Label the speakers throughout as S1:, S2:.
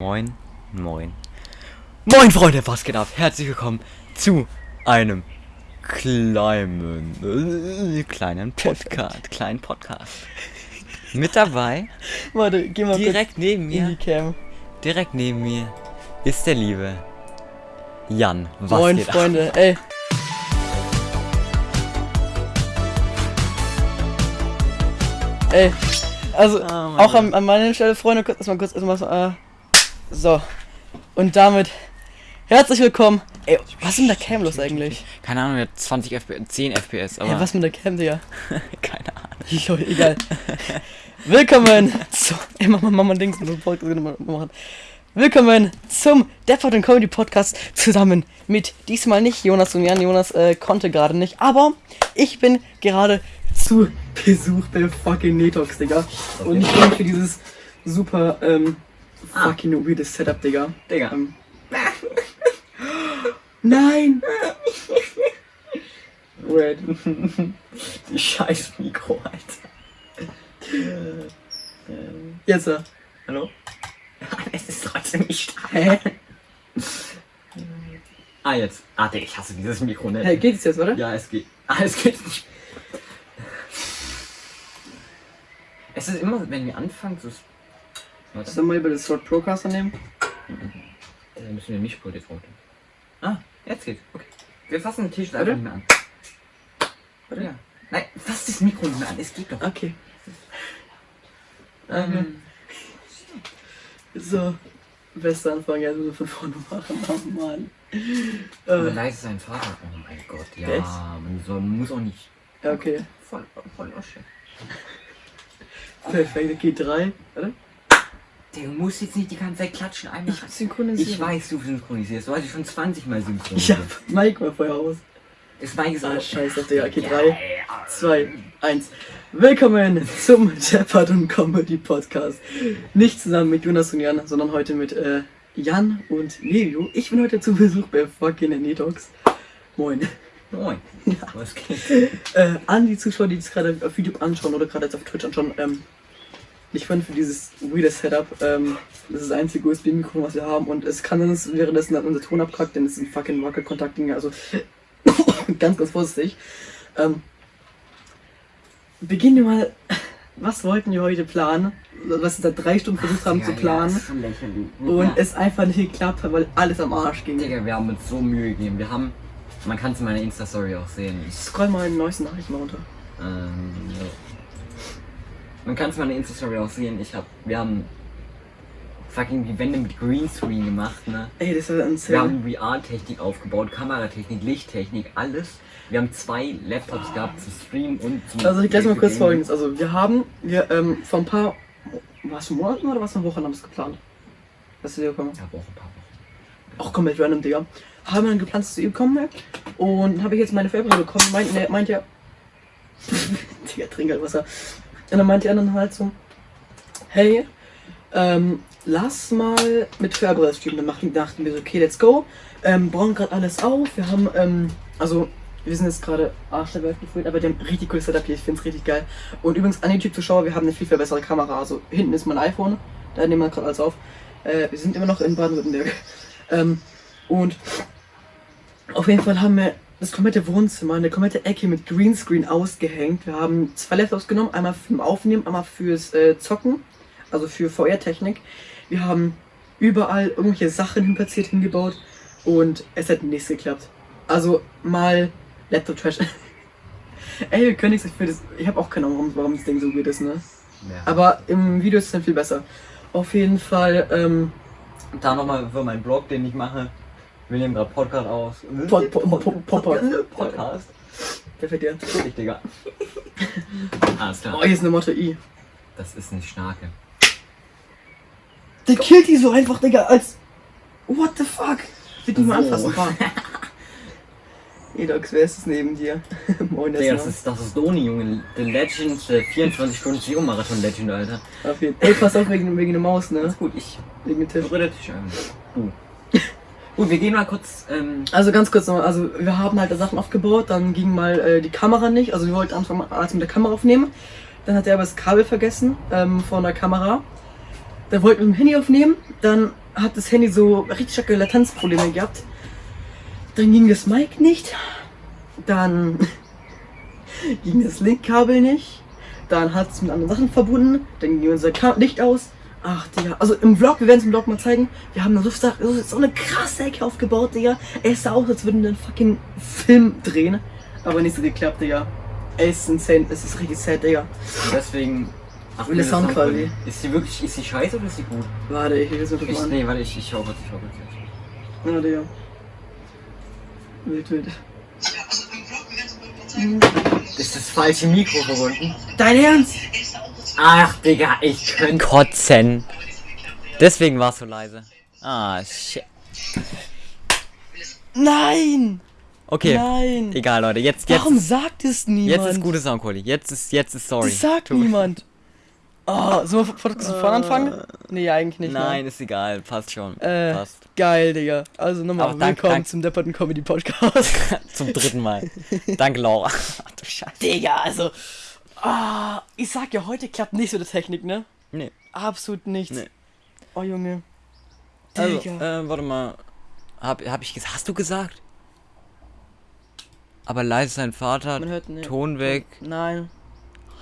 S1: Moin, moin. Moin Freunde, was geht ab? Herzlich willkommen zu einem kleinen, äh, kleinen Podcast, kleinen Podcast. Mit dabei,
S2: Warte, geh mal
S1: direkt neben
S2: in die
S1: mir,
S2: Cam.
S1: direkt neben mir ist der liebe Jan. Was
S2: Moin
S1: geht ab?
S2: Freunde, ey. Ey, also
S1: Mann.
S2: auch an, an meiner Stelle, Freunde, kurz erstmal kurz erstmal äh, so. Und damit herzlich willkommen. Ey, was ist mit der Cam los eigentlich?
S1: Keine Ahnung, der hat 20 FPS, 10 FPS, aber
S2: Ey, was mit der Cam, Digga?
S1: keine Ahnung.
S2: Jo, egal. Willkommen zu. Ey, mach mal, mach mal Dings, machen. Willkommen zum Deppert und Comedy Podcast zusammen mit diesmal nicht Jonas und Jan. Jonas äh, konnte gerade nicht, aber ich bin gerade zu Besuch bei fucking Netox, Digga. Und ich bin für dieses super ähm, fucking weirdes Setup, Digga.
S1: Digga.
S2: Ähm, Nein! Red.
S1: Die scheiß Mikro, Alter.
S2: Jetzt, äh.
S1: Hallo? Es ist trotzdem nicht
S2: Hä?
S1: Ah, jetzt. Ah, Digga, ich hasse dieses Mikro, ne?
S2: Hey, geht's jetzt, oder?
S1: Ja, es geht. Ah, es geht nicht. Es ist immer, wenn wir anfangen, so. Warte,
S2: Sollen wir mal über das Sword Procaster nehmen?
S1: dann müssen wir Mischpult jetzt runter. Ah, jetzt geht's. Okay. Wir fassen den Tisch einfach nicht mehr an. Warte. Ja. Nein, fass das Mikro nicht mehr an. Es geht doch.
S2: Okay.
S1: Ähm,
S2: So. Bester Anfang, jetzt müssen wir von vorne machen. Oh Mann. Äh,
S1: leise ist sein Vater. Oh mein Gott, ja.
S2: Echt?
S1: Man soll, muss auch nicht.
S2: ja, okay.
S1: Voll, voll Osche.
S2: Perfekt, okay, drei. Warte.
S1: Der muss jetzt nicht die ganze Zeit klatschen. Einmal.
S2: Ich synchronisiere.
S1: Ich weiß, du synchronisierst. Du hast dich schon 20 Mal
S2: Ich
S1: synchronisiert.
S2: hab Mike mal vorher aus.
S1: Das Mike ist
S2: Ah, scheiße, Digga. Okay,
S1: Ja,
S2: drei,
S1: ja.
S2: zwei, eins. Willkommen zum Jeopard und Comedy Podcast. Nicht zusammen mit Jonas und Jan, sondern heute mit äh, Jan und Levio. Ich bin heute zu Besuch bei fucking Netox. Moin.
S1: Moin. Was geht?
S2: äh, an die Zuschauer, die das gerade auf YouTube anschauen oder gerade jetzt auf Twitch anschauen, ähm, ich fand für dieses weirde Setup, ähm, das ist das einzige USB-Mikro, was wir haben und es kann dass währenddessen dann unser Ton abkackt, denn es ist ein fucking Wackelkontakt-Ding, also ganz, ganz vorsichtig. Ähm, beginnen wir mal, was wollten wir heute planen? Was wir seit drei Stunden versucht haben zu planen
S1: Ja, ist schon lächerlich.
S2: und
S1: ja.
S2: es einfach nicht geklappt hat, weil alles am Arsch ging.
S1: Digga, wir haben uns so Mühe gegeben. Wir haben. Man kann es in meiner Insta-Story auch sehen. Ich,
S2: Scroll mal in die neuesten Nachrichten mal runter.
S1: ähm, ja. Man kann es in meiner Insta-Story auch sehen. Ich hab. Wir haben fucking die Wände mit Greenscreen gemacht, ne?
S2: Ey, das war ein
S1: Wir haben VR-Technik aufgebaut, Kameratechnik, Lichttechnik, alles. Wir haben zwei Laptops gehabt zum Streamen und zum.
S2: Also ich gleich mal kurz folgendes. Also wir haben, wir ähm, vor ein paar, was Monaten oder was für Wochen haben wir es geplant? Dass wir kommen.
S1: Ja, Woche, ein paar Wochen.
S2: Auch komplett random, Digga. Haben wir dann geplant, dass ihm kommen ne? Und habe ich jetzt meine Färberin bekommen. Meint, ne, meint ja. Digga, trink halt Wasser. Und dann meinte er dann halt so, hey, ähm, lass mal mit Färberer streamen. Dann dachten wir so, okay, let's go. Ähm, bauen gerade alles auf. Wir haben, ähm, also wir sind jetzt gerade Arsch der Welt gefühlt, aber die haben richtig cooles Setup hier. Ich finde es richtig geil. Und übrigens an YouTube-Zuschauer, wir haben eine viel, viel bessere Kamera. Also hinten ist mein iPhone, da nehmen wir gerade alles auf. Äh, wir sind immer noch in Baden-Württemberg. Ähm, und auf jeden Fall haben wir das komplette Wohnzimmer, eine komplette Ecke mit Greenscreen ausgehängt. Wir haben zwei Laptops genommen, einmal zum Aufnehmen, einmal fürs äh, Zocken, also für VR-Technik. Wir haben überall irgendwelche Sachen hin platziert, hingebaut und es hat nichts geklappt. Also mal Laptop-Trash. Ey, wir können nichts dafür. Das, ich habe auch keine Ahnung, warum, das Ding so weird ist, ne?
S1: Ja.
S2: Aber im Video ist es dann viel besser. Auf jeden Fall, ähm,
S1: Da nochmal für meinen Blog, den ich mache. Wir nehmen gerade Podcast aus.
S2: Pod- Pod- Pod- Pod-
S1: Podcast.
S2: perfekt, ja.
S1: Wirklich, Digga. Alles
S2: Oh,
S1: klar.
S2: hier ist eine Motte I.
S1: Das ist nicht Schnarke.
S2: Der killt die so einfach, Digga, als. What the fuck? Wird nicht mal
S1: So.
S2: anfassen. Edox, wer ist es neben dir? Moin,
S1: Digga,
S2: das
S1: das ist, das ist Doni, Junge. The Legend, der 24 Stunden Geo Marathon Legend, Alter.
S2: Auf jeden Ey, pass auf wegen, wegen der Maus, ne?
S1: Alles gut, ich
S2: Wegen dem Tisch.
S1: berühre dich ein. Du. Gut, wir gehen mal kurz, ähm,
S2: Also ganz kurz nochmal, also wir haben halt Sachen aufgebaut, dann ging mal äh, die Kamera nicht, also wir wollten anfangen alles mit der Kamera aufnehmen. Dann hat er aber das Kabel vergessen ähm, von der Kamera. Dann wollten wir mit dem Handy aufnehmen, dann hat das Handy so richtig starke Latenzprobleme gehabt. Dann ging das Mic nicht. Dann ging das Linkkabel nicht. Dann hat es mit anderen Sachen verbunden. Dann ging unser Licht aus. Ach, Digga. Also im Vlog, wir werden es im Vlog mal zeigen. Wir haben da so, so, eine krasse Ecke aufgebaut, Digga. Es sah aus, als würden wir einen fucking Film drehen. Aber nicht so geklappt, Digga. Es ist insane. Es ist richtig sad, Digga.
S1: Deswegen. Ach,
S2: Will das Sound quasi.
S1: Ist sie wirklich, ist sie scheiße oder ist sie gut?
S2: Warte, ich will das mal kurz
S1: nee, warte, ich, ich schau kurz, ich schau kurz.
S2: Ja, Digga. Wild, wild.
S1: Ist das falsche Mikro verbunden?
S2: Dein Ernst?
S1: Ach, Digga, ich könnte kotzen. Deswegen war es so leise. Ah, shit.
S2: Nein!
S1: Okay.
S2: Nein!
S1: Egal, Leute. Jetzt, jetzt,
S2: Warum sagt es niemand?
S1: jetzt ist gute Soundqualität. Jetzt ist, jetzt ist sorry.
S2: Das sagt
S1: Tut-
S2: niemand. Oh, sollen wir von von vorne anfangen? Nee, eigentlich nicht.
S1: Nein, ist egal. Passt schon.
S2: Ne? Äh,
S1: Passt.
S2: geil, Digga. Also nochmal willkommen
S1: danke.
S2: zum Depperten Comedy Podcast.
S1: Zum dritten Mal. Danke, Laura. Ach du Scheiße.
S2: Digga, also. Ah, ich sag ja, heute klappt nicht so die Technik, ne?
S1: Nee.
S2: Absolut nichts.
S1: Nee.
S2: Oh, Junge.
S1: Also,
S2: Digga.
S1: äh, warte mal. Hab, hab ich gesagt. Hast du gesagt? Aber leise sein Vater.
S2: Man hört ne.
S1: Ton weg.
S2: Nein.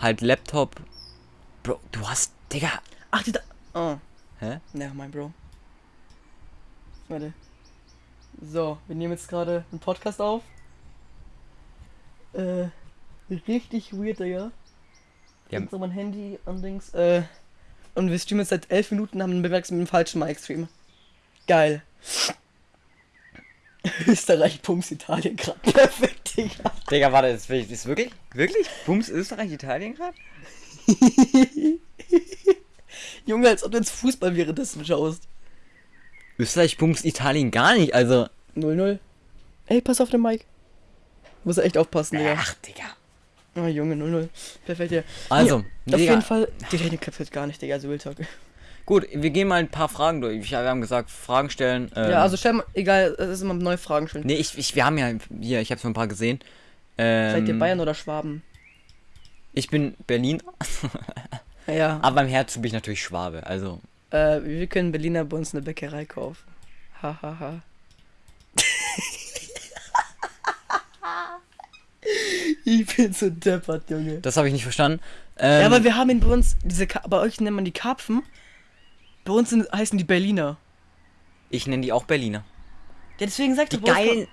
S1: Halt Laptop. Bro, du hast. Digga.
S2: Ach, die da. Oh.
S1: Hä?
S2: Ne, mein Bro. Warte. So, wir nehmen jetzt gerade einen Podcast auf. Äh, richtig weird, Digga.
S1: Ja.
S2: Jetzt noch mein Handy und Dings. Äh, und wir streamen jetzt seit 11 Minuten, haben einen Bewerks mit dem falschen Mic-Stream. Geil. Österreich, Pumps, Italien, gerade perfekt, Digga.
S1: Digga, warte, ist, ist wirklich? Wirklich? Bums Österreich, Italien gerade?
S2: Junge, als ob du jetzt Fußball währenddessen schaust.
S1: Österreich, Bums Italien gar nicht. Also.
S2: 0-0. Ey, pass auf den Mic. Muss er echt aufpassen, Digga.
S1: Ach, Digga.
S2: Oh, Junge, 0-0. Perfekt, ja.
S1: Also,
S2: ja, auf
S1: Digga.
S2: jeden Fall. Die Technik klappt halt gar nicht, Digga, also Real Talk.
S1: Gut, wir gehen mal ein paar Fragen durch. Wir haben gesagt, Fragen stellen. Ähm,
S2: Ja, also stell mal, egal, es ist immer neue Fragen schon.
S1: Nee, ich, ich, wir haben ja hier, ich habe schon ein paar gesehen. Ähm,
S2: Seid ihr Bayern oder Schwaben?
S1: Ich bin Berliner,
S2: Ja.
S1: aber im Herzen bin ich natürlich Schwabe. Also,
S2: Äh, wir können Berliner bei uns eine Bäckerei kaufen. Hahaha. Ha, ha. Ich bin so deppert, Junge.
S1: das habe ich nicht verstanden. Ähm,
S2: ja, aber wir haben in bei uns, diese Ka bei euch nennt man die Karpfen. Bei uns sind, heißen die Berliner.
S1: ich nenne die auch Berliner.
S2: Ja, deswegen sagt
S1: Die geilen,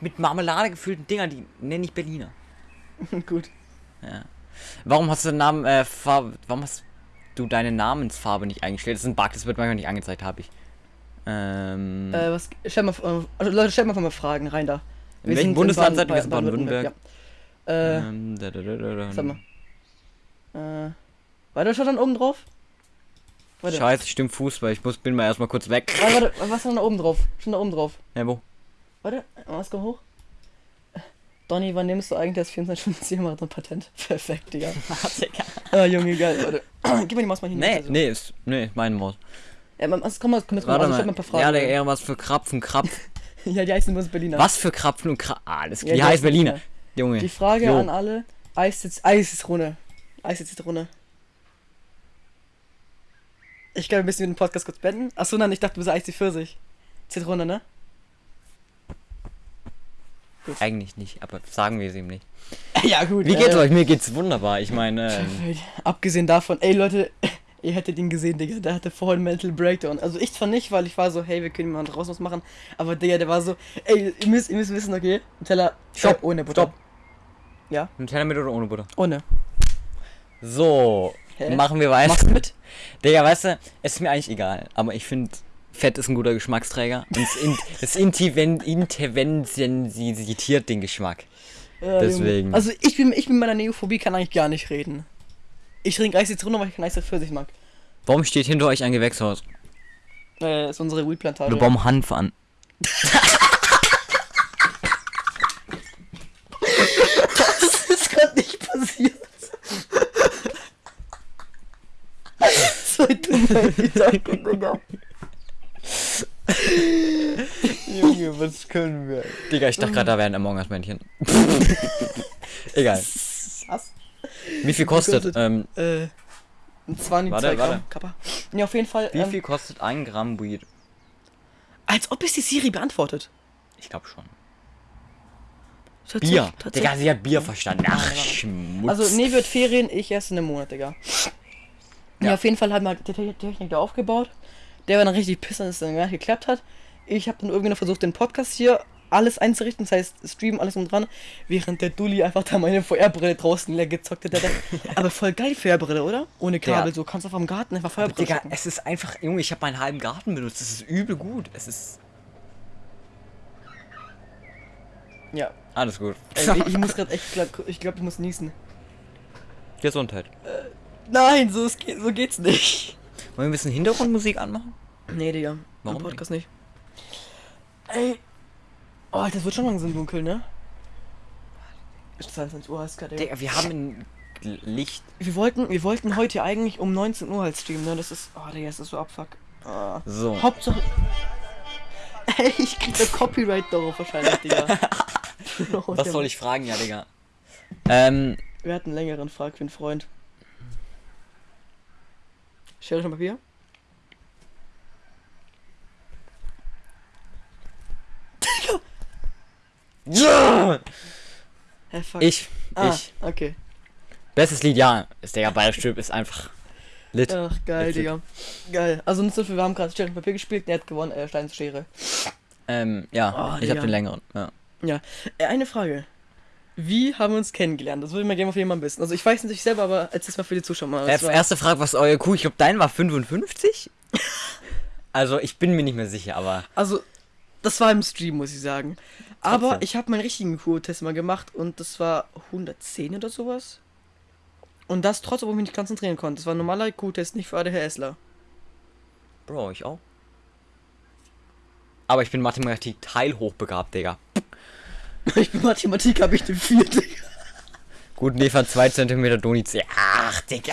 S1: mit Marmelade gefüllten Dinger, die nenne ich Berliner.
S2: Gut.
S1: Warum hast du den Namen, äh, Farbe, warum hast du deine Namensfarbe nicht eingestellt? Das ist ein Bug, das wird manchmal nicht angezeigt, habe ich. Ähm,
S2: Äh, was, stell mal, also Leute, stellt mal mal Fragen rein da.
S1: In welchem Bundesland seid ihr? Wir sind
S2: Baden-Württemberg. Ja. Äh,
S1: Ähm, da, da, da,
S2: sag mal. Äh, warte, schon dann oben drauf? Warte.
S1: Scheiße, stimmt Fußball. Ich muss, bin mal erstmal kurz weg.
S2: Warte, warte, was ist denn da oben drauf? Schon da oben drauf.
S1: Ja, wo?
S2: Warte, was kommt hoch? Donny, wann nimmst du eigentlich das 24-Stunden-Marathon-Patent? Perfekt, Digga. Ah, Junge, geil, warte. Gib mir die Maus mal hin.
S1: Nee,
S2: Also.
S1: nee, ist, nee, ist meine Maus.
S2: Ja, man, also, komm mal, komm jetzt mal,
S1: Warte
S2: also,
S1: mal.
S2: stell mal ein paar Fragen.
S1: Ja, der eher was für Krapfen, Krapf.
S2: ja, die heißen uns Berliner.
S1: was für Krapfen und Krapfen? Ah, das
S2: Ja,
S1: die
S2: die
S1: heißt Berliner.
S2: Berliner.
S1: Junge.
S2: Die Frage
S1: Jo.
S2: an alle: Eis Eis ist Runde. Eis ist Zitrone. Ich glaube, wir müssen den Podcast kurz beenden. Achso, nein, ich dachte, du bist Eis die Pfirsich. Zitrone, ne?
S1: Eigentlich nicht, aber sagen wir es ihm nicht.
S2: ja, gut.
S1: Wie geht's
S2: ja.
S1: euch? Mir geht's wunderbar. Ich meine, ähm.
S2: Abgesehen davon, ey Leute, ihr hättet ihn gesehen, Digga, der hatte vorhin Mental Breakdown. Also ich zwar nicht, weil ich war so, hey, wir können mal draußen was machen, aber Digga, der war so, ey, ihr müsst, ihr müsst wissen, okay, Teller,
S1: Stopp,
S2: ohne Butter.
S1: stopp.
S2: Ja,
S1: Nutella mit oder ohne Butter?
S2: ohne.
S1: So,
S2: Hä?
S1: machen wir weiter.
S2: Machst du mit?
S1: Digga, weißt du, es ist mir eigentlich egal, aber ich finde, Fett ist ein guter Geschmacksträger. Und es, in, es den Geschmack.
S2: Ja,
S1: Deswegen.
S2: Also ich bin, ich bin mit meiner Neophobie kann eigentlich gar nicht reden. Ich trinke Eis Zitrone, weil ich kein Eis Pfirsich mag.
S1: Warum steht hinter euch ein Gewächshaus?
S2: Äh, ist unsere Weedplantage.
S1: Oder warum Hanf an?
S2: Das ist gerade nicht passiert. so dumme Gedanken, Digga.
S1: Junge, was können wir? Digga, ich dachte gerade, da wären Among Us Männchen. Egal.
S2: Was?
S1: Wie viel kostet?
S2: kostet?
S1: Ähm,
S2: Äh, ein 20
S1: Warte,
S2: zwei Gramm
S1: warte.
S2: Kappa. Ja, auf jeden Fall.
S1: wie
S2: ähm,
S1: viel kostet ein Gramm Weed?
S2: Als ob es die Siri beantwortet.
S1: Ich glaube schon. Bier. Digga, sie hat Bier verstanden. Ach, Schmutz.
S2: Also, nee, wird Ferien, ich erst in einem Monat, Digga. Ja,
S1: Ja.
S2: auf jeden Fall haben wir halt die Te- Technik da aufgebaut. Der war dann richtig piss, dass es dann gar nicht geklappt hat. Ich habe dann irgendwie noch versucht, den Podcast hier alles einzurichten, das heißt, Stream, alles um dran, während der Dulli einfach da meine VR-Brille draußen leer gezockt hat. Aber voll geil, VR-Brille, oder? Ohne Kabel,
S1: Ja.
S2: so kannst du einfach im Garten einfach VR-Brille
S1: Digga,
S2: zocken.
S1: es ist einfach, Junge, ich habe meinen halben Garten benutzt. Es ist übel gut. Es ist
S2: Ja.
S1: alles gut.
S2: Ey, ich, ich muss gerade echt, glaub, ich glaube, ich muss niesen.
S1: Gesundheit.
S2: Nein, so, geht, so geht's nicht.
S1: Wollen wir ein bisschen Hintergrundmusik anmachen?
S2: Nee, Digga.
S1: Warum
S2: Im Podcast nicht? Ey. Oh, das wird schon langsam dunkel, ne? Ist 22 Uhr, ist gerade.
S1: Digga, wir haben ein Licht.
S2: Wir wollten, wir wollten heute eigentlich um 19 Uhr halt streamen, ne? Das ist. Oh, Digga, das ist so abfuck. Ah.
S1: So.
S2: Hauptsache. Ey, ich krieg da Copyright darauf wahrscheinlich, Digga.
S1: Was soll ich fragen, ja, Digga? Ähm,
S2: Wir hatten einen längeren Frag für einen Freund. Schere schon Papier?
S1: Ja!
S2: Fuck.
S1: Ich,
S2: Ah,
S1: ich.
S2: okay.
S1: Bestes Lied, ja. Ist Digga, Ballstück ist einfach lit.
S2: Ach, geil. Digga. Geil. Also, nicht so viel, wir haben gerade und Papier gespielt, der hat gewonnen, äh, Stein, Schere.
S1: Ähm, ja,
S2: Oh,
S1: ich
S2: Digga.
S1: hab den längeren. Ja.
S2: Ja. Äh, eine Frage. Wie haben wir uns kennengelernt? Das würde ich mal gerne auf jeden Fall wissen. Also, ich weiß nicht selber, aber erzähl's mal für die Zuschauer mal.
S1: Äh, erste Frage, was ist euer Kuh? Ich glaube, dein war 55? also, ich bin mir nicht mehr sicher, aber.
S2: Also, das war im Stream, muss ich sagen. Aber
S1: Trotzdem.
S2: ich habe meinen richtigen Q-Test mal gemacht und das war 110 oder sowas. Und das trotz, obwohl ich mich nicht konzentrieren konnte. Das war ein normaler Q-Test, nicht für ADHSler.
S1: Bro, ich auch. Aber ich bin Mathematik teilhochbegabt, Digga.
S2: Ich bin Mathematik, habe ich den vierten.
S1: Gut, Nefa 2 cm Doni C. Ach, Digga.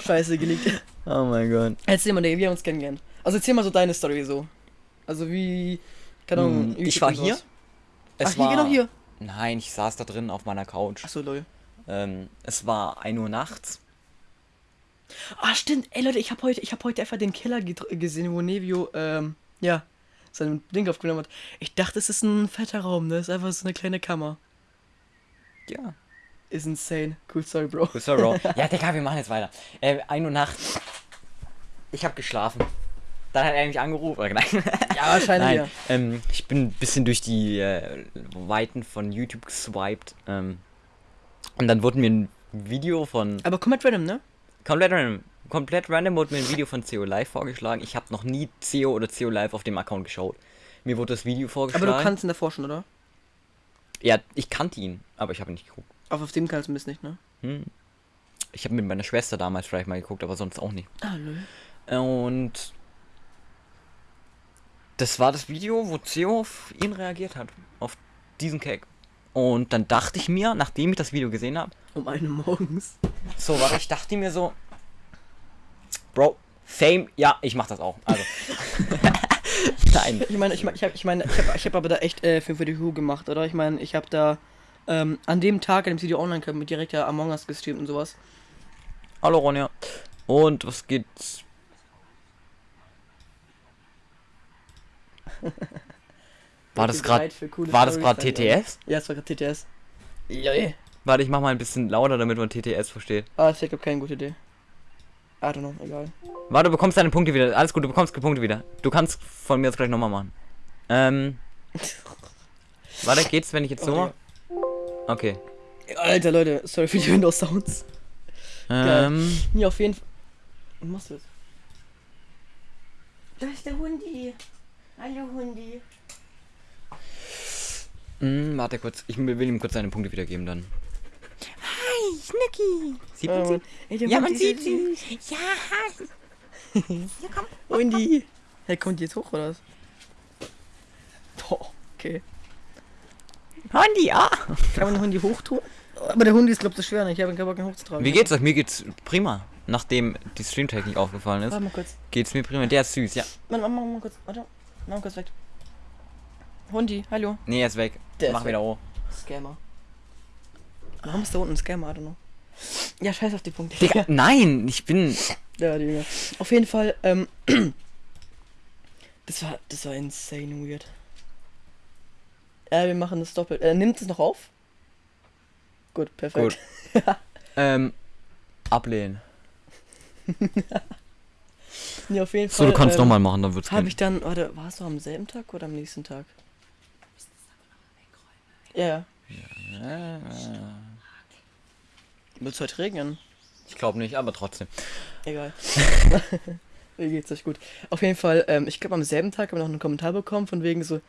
S2: Scheiße gelegt.
S1: Oh mein Gott.
S2: Erzähl mal, Digga, wie haben wir uns kennengelernt? Also erzähl mal so deine Story so. Also wie. Keine Ahnung.
S1: Hm, ich war hier. Es
S2: Ach, hier, genau hier.
S1: Nein, ich saß da drin auf meiner Couch.
S2: Achso, lol.
S1: Ähm, es war 1 Uhr nachts.
S2: Ah, stimmt. Ey, Leute, ich habe heute, ich hab heute einfach den Keller gesehen, wo Nevio, ähm, ja, sein Ding aufgenommen hat. Ich dachte, es ist ein fetter Raum, ne? Das ist einfach so eine kleine Kammer.
S1: Ja.
S2: Ist insane. Cool, sorry, Bro.
S1: Good sorry, Bro. ja, Digga, wir machen jetzt weiter. Äh, 1 Uhr nachts. Ich hab geschlafen. Dann hat er mich angerufen. Oder nein.
S2: Ja, wahrscheinlich,
S1: Nein,
S2: ja.
S1: ähm, ich bin ein bisschen durch die äh, Weiten von YouTube geswiped. Ähm, und dann wurde mir ein Video von.
S2: Aber komplett random, ne?
S1: Komplett random. Komplett random wurde mir ein Video von CO Live vorgeschlagen. Ich habe noch nie CO oder CO Live auf dem Account geschaut. Mir wurde das Video
S2: Aber
S1: vorgeschlagen.
S2: du kannst ihn davor schon, oder?
S1: Ja, ich kannte ihn, aber ich habe nicht geguckt.
S2: Auf, auf dem kannst du bisschen nicht, ne?
S1: Hm. Ich habe mit meiner Schwester damals vielleicht mal geguckt, aber sonst auch nicht.
S2: Ah, lol.
S1: Und das war das Video, wo Theo auf ihn reagiert hat. Auf diesen Cake. Und dann dachte ich mir, nachdem ich das Video gesehen habe,
S2: Um eine morgens.
S1: so, warte, ich dachte mir so, Bro, Fame, ja, ich mach das auch. Also. Nein.
S2: Ich meine, ich meine, ich habe ich meine, ich hab, ich hab aber da echt äh, für, für die Who gemacht, oder? Ich meine, ich habe da ähm, an dem Tag, an dem Video online kam, mit direkt ja Among Us gestreamt und sowas.
S1: Hallo Ronja. Und was geht's? War das gerade war das gerade TTS?
S2: Ja, es war gerade TTS. Lol.
S1: Warte, ich mach mal ein bisschen lauter, damit man TTS versteht.
S2: Ah, ich glaube keine gute Idee. I don't know, egal.
S1: Warte, du bekommst deine Punkte wieder. Alles gut, du bekommst die Punkte wieder. Du kannst von mir jetzt gleich nochmal machen. Ähm. Warte, geht's, wenn ich jetzt so
S2: Oh,
S1: mache? Okay.
S2: Alter Leute, sorry für die Windows Sounds.
S1: Ähm.
S2: Nee, auf jeden Fall. Was machst du jetzt? Da ist der Hundi. Hallo Hundi.
S1: Mh, hm, warte kurz. Ich will ihm kurz seine Punkte wiedergeben dann. Hi, Schnicki. Sieht man sie? Ja, man sieht sie.
S2: süß.
S1: Ja.
S2: Hundi. Hey, kommt die jetzt hoch oder was? Oh, okay.
S1: Hundi, ah.
S2: Kann man den Hundi hochtun? Aber der Hundi ist, glaub ich, so schwer. ne? Ich habe keinen Bock, ihn hochzutragen.
S1: Wie geht's euch? Mir geht's prima. Nachdem die Streamtechnik aufgefallen ist,
S2: Warte mal kurz.
S1: geht's mir prima. Der ist süß, ja.
S2: Mach, mach, mach mal kurz. Warte. Mach mal kurz weg. Hundi, hallo.
S1: Nee, er ist weg.
S2: Der ist
S1: Mach
S2: weg.
S1: wieder hoch.
S2: Scammer. Warum ist da unten ein Scammer? I don't know. Ja, scheiß auf die Punkte.
S1: Digga, nein, ich bin.
S2: Ja, Digga. Auf jeden Fall, ähm, Das war, das war insane weird. Ja, wir machen das doppelt. Äh, nimmt es noch auf? Gut, perfekt.
S1: Ähm, ablehnen.
S2: nee, auf jeden Fall.
S1: So, du kannst
S2: ähm,
S1: nochmal machen, dann wird's
S2: Habe ich dann, warte, war es noch am selben Tag oder am nächsten Tag? Ja, ja. Wird es heute regnen?
S1: Ich glaube nicht, aber trotzdem.
S2: Egal. Mir geht's euch gut. Auf jeden Fall, ähm, ich glaube am selben Tag haben wir noch einen Kommentar bekommen von wegen so,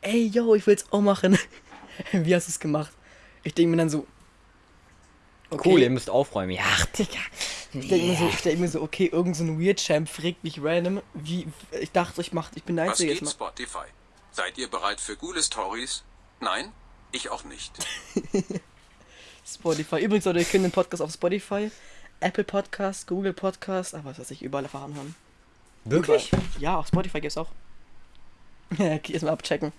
S2: ey yo, ich will's auch machen. Wie hast du es gemacht? Ich denke mir dann so, okay.
S1: Cool, ihr müsst aufräumen. Ja, Digga.
S2: Ich denke mir so, ich denk mir so, okay, irgend so ein Weird Champ fragt mich random, wie, ich dachte, ich mach, ich bin der
S3: Was
S2: Einzige
S3: geht
S2: jetzt mal.
S3: Spotify? Seid ihr bereit für coole Stories? Nein? Ich auch nicht.
S2: Spotify. Übrigens, Leute, ihr könnt den Podcast auf Spotify, Apple Podcast, Google Podcast, aber was weiß ich, überall erfahren haben.
S1: Wirklich?
S2: Ja, auf Spotify gibt's auch. Ja, okay, erstmal abchecken.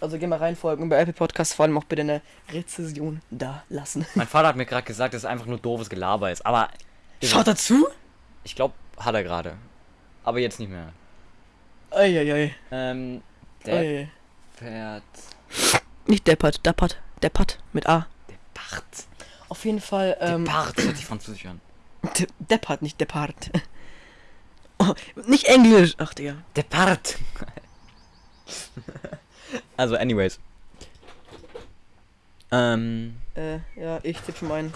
S2: Also geh mal reinfolgen und bei Apple Podcast vor allem auch bitte eine Rezession da lassen.
S1: Mein Vater hat mir gerade gesagt, dass es einfach nur doofes Gelaber ist. Aber
S2: Schaut dazu!
S1: ich glaube, hat er gerade. Aber jetzt nicht mehr.
S2: Eieiei.
S1: Ähm,
S2: Ei.
S1: Deppert.
S2: Nicht deppert, deppert, deppert mit A.
S1: Deppert.
S2: Auf jeden Fall, ähm,
S1: Deppert. Hört sich französisch an.
S2: de deppert, nicht deppart. Oh, nicht Englisch. Ach, Digga.
S1: Deppert. also, anyways. Ähm,
S2: Äh, ja, ich tippe schon ein.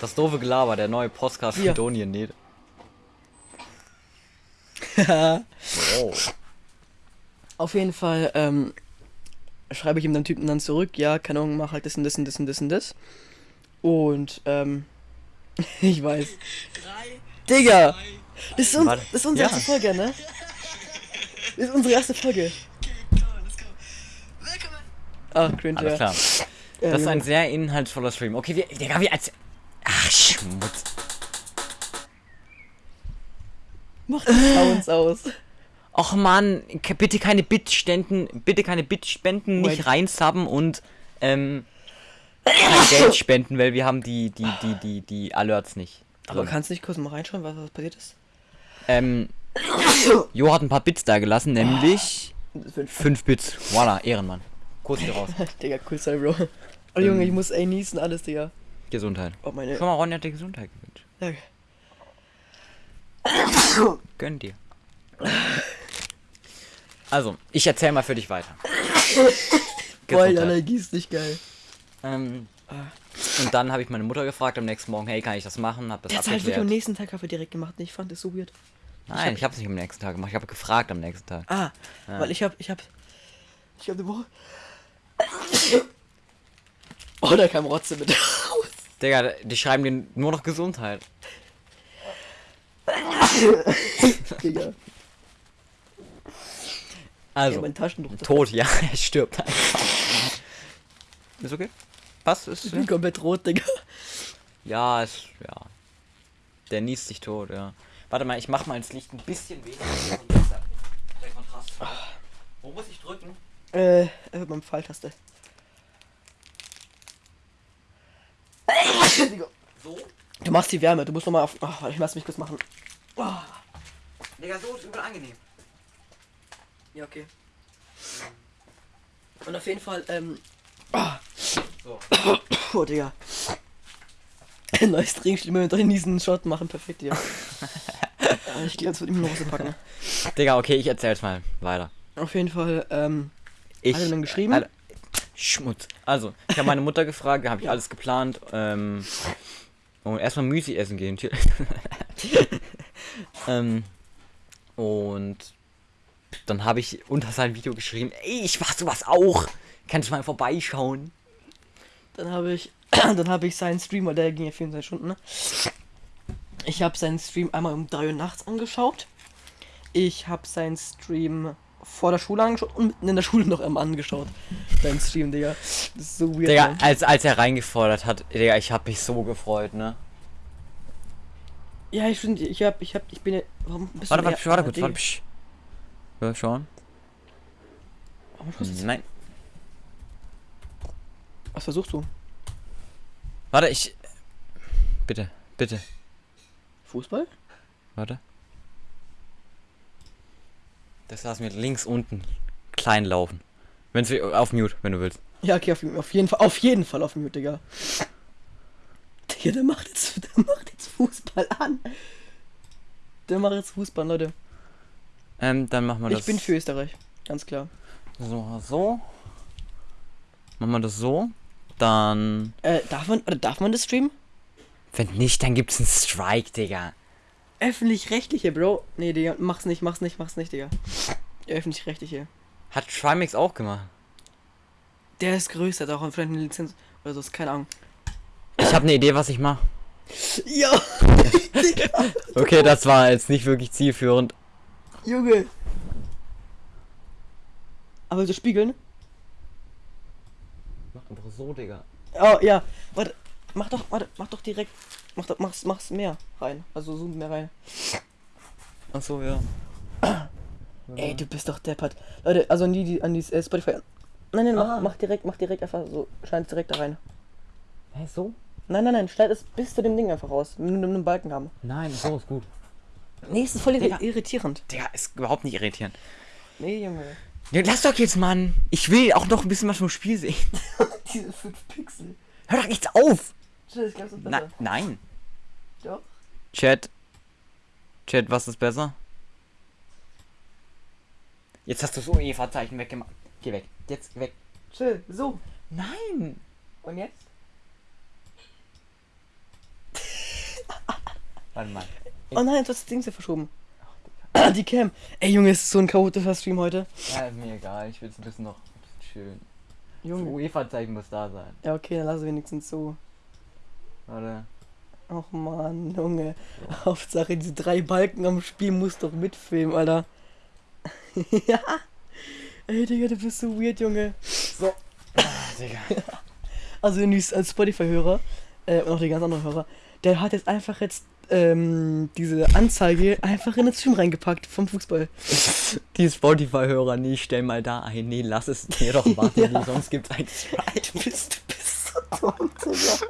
S1: Das doofe Gelaber, der neue Podcast
S2: Hier.
S1: von Donien nicht. wow.
S2: Auf jeden Fall, ähm, schreibe ich ihm den Typen dann zurück, ja, keine Ahnung, mach halt das und das und das und das und das. Und, ähm, ich weiß. Digga! Das ist, uns, das ist unsere
S1: Ja.
S2: erste Folge, ne? Das ist unsere erste Folge. Ah, cringe,
S1: Alles
S2: ja.
S1: klar. Das ist ein sehr inhaltsvoller Stream. Okay, wir, Digga, wir als. Ach, Schmutz.
S2: Mach die Sounds aus.
S1: Och man, bitte keine Bitspenden, bitte keine Bitspenden, nicht reinsubben und ähm, kein Geld spenden, weil wir haben die, die, die, die, die Alerts nicht.
S2: Aber
S1: drin.
S2: kannst du nicht kurz mal reinschauen, was, was passiert ist?
S1: Ähm, Jo hat ein paar Bits da gelassen, nämlich
S2: Das wird
S1: 5 Bits. Voila, Ehrenmann. Kurz hier raus.
S2: Digga, cool sein, Bro. Oh Junge, ich muss ey niesen, alles, Digga.
S1: Gesundheit.
S2: Oh, meine.
S1: Schon mal, Ronny hat dir Gesundheit gewünscht.
S2: Danke.
S1: Gönn dir. Also, ich erzähl mal für dich weiter.
S2: Boah,
S1: Gesundheit.
S2: Energie ist nicht geil.
S1: Ähm, und dann habe ich meine Mutter gefragt am nächsten Morgen, hey, kann ich das machen? Hab das
S2: Der hat halt
S1: abgeklärt.
S2: am nächsten Tag Kaffee direkt gemacht. Ich fand das so weird.
S1: Nein, ich habe es nicht am nächsten Tag gemacht. Ich habe gefragt am nächsten Tag.
S2: Ah, weil ich hab, ich hab, ich hab eine Woche. Oh, da kam Rotze mit raus.
S1: Digga, die schreiben dir nur noch Gesundheit.
S2: Digga.
S1: Also,
S2: Ja,
S1: tot, ja, er stirbt einfach. Ist okay? Was ist?
S2: Ich bin komplett rot, Digga.
S1: Ja, ist, ja. Der niest sich tot, ja. Warte mal, ich mach mal das Licht ein bisschen weniger. Der Kontrast. Wo muss ich drücken?
S2: Äh, einfach beim Pfeiltaste. Digga.
S1: So?
S2: Du machst die Wärme, du musst nochmal auf. Ach, warte, ich lass mich kurz machen.
S1: Digga, so ist übel angenehm.
S2: Ja, okay. Und auf jeden Fall, ähm.
S1: So.
S2: Oh, Digga. Neues Trinkspiel mit drin diesen Shot machen, perfekt, ja. Ja, ich gehe jetzt mit ihm noch was packen.
S1: Digga, okay, ich erzähl's mal weiter.
S2: Auf jeden Fall, ähm.
S1: Ich,
S2: Hat er dann geschrieben?
S1: Alter, Schmutz. Also, ich habe meine Mutter gefragt, habe ich alles geplant. Ähm, und erstmal Müsli essen gehen. ähm, und dann habe ich unter sein Video geschrieben, ey, ich mach sowas auch. Kannst du mal vorbeischauen?
S2: Dann habe ich, dann habe ich seinen Stream, weil der ging ja 24 Stunden, ne? Ich habe seinen Stream einmal um 3 Uhr nachts angeschaut. Ich habe seinen Stream vor der Schule angeschaut und mitten in der Schule noch einmal angeschaut. Seinen Stream, Digga. Das ist so weird.
S1: Digga,
S2: Mann.
S1: als, als er reingefordert hat, Digga, ich habe mich so gefreut, ne?
S2: Ja, ich finde, ich hab, ich hab, ich bin ja. Warum bist
S1: Warte,
S2: du
S1: warte, warte warte. psch. Ja, schauen.
S2: Warum schaust du
S1: Nein.
S2: Was versuchst du?
S1: Warte, ich. Bitte, bitte.
S2: Fußball?
S1: Warte. Das lassen wir links unten klein laufen. Wenn's auf Mute, wenn du willst.
S2: Ja, okay, auf, auf jeden Fall, auf jeden Fall auf Mute, Digga. Digga, der macht jetzt, der macht jetzt Fußball an. Der macht jetzt Fußball, Leute.
S1: Ähm, dann machen wir das.
S2: Ich bin für Österreich, ganz klar.
S1: So, so. Machen wir das so. Dann.
S2: Äh, darf man, oder darf man das streamen?
S1: Wenn nicht, dann gibt's einen Strike, Digga.
S2: Öffentlich-rechtliche, Bro. Nee, Digga, mach's nicht, mach's nicht, mach's nicht, Digga. Öffentlich-rechtliche.
S1: Hat Trimax auch gemacht.
S2: Der ist größer, hat auch vielleicht eine Lizenz oder so, ist keine Ahnung.
S1: Ich habe eine Idee, was ich mache.
S2: Ja,
S1: Okay, das war jetzt nicht wirklich zielführend.
S2: Junge. Aber so spiegeln?
S1: Mach einfach so, Digga.
S2: Oh, ja. Warte, mach doch, warte, mach doch direkt. Mach doch, mach's, mach's mehr rein. Also zoom mehr rein.
S1: Ach so, ja.
S2: Ey, du bist doch deppert. Leute, also an die, die an die äh, Spotify. Nein, nein, mach,
S1: Ah.
S2: mach direkt, mach direkt einfach so, scheint direkt da rein.
S1: Hä, so?
S2: Nein, nein, nein, schneid es bis zu dem Ding einfach raus. Wir einen Balken haben.
S1: Nein, so ist gut.
S2: Nee, es ist voll
S1: Digga.
S2: irritierend.
S1: Digga, ist überhaupt nicht irritierend.
S2: Nee, Junge.
S1: Ja, lass doch jetzt, Mann. Ich will auch noch ein bisschen was vom Spiel sehen.
S2: Diese 5 Pixel.
S1: Hör doch jetzt auf.
S2: Ich glaub, das ist
S1: Na,
S2: besser.
S1: nein.
S2: Doch.
S1: Chat. Chat, was ist besser? Jetzt hast du so Eva-Zeichen weggemacht. Geh weg. Jetzt weg.
S2: Chill, so.
S1: Nein.
S2: Und jetzt?
S1: Warte mal.
S2: Oh nein, du hast das Ding sehr verschoben. Die Cam. Ey, Junge, es ist so ein chaotischer Stream heute.
S1: Ja, ist mir egal. Ich will es ein bisschen noch ein bisschen schön. Das
S2: Junge.
S1: UEFA-Zeichen muss da sein.
S2: Ja, okay, dann lass es wenigstens so.
S1: Warte.
S2: Och man, Junge. Hauptsache, diese drei Balken am Spiel muss doch mitfilmen, Alter. ja. Ey, Digga, du bist so weird, Junge. So.
S1: Digga.
S2: Also, als Spotify-Hörer, äh, und auch die ganz anderen Hörer, der hat jetzt einfach jetzt, ähm, diese Anzeige einfach in den Stream reingepackt vom Fußball.
S1: Die Spotify-Hörer, nee, stell mal da ein. Nee, lass es dir doch machen, nee, sonst gibt's ein Strike.
S2: Du bist, du Digga.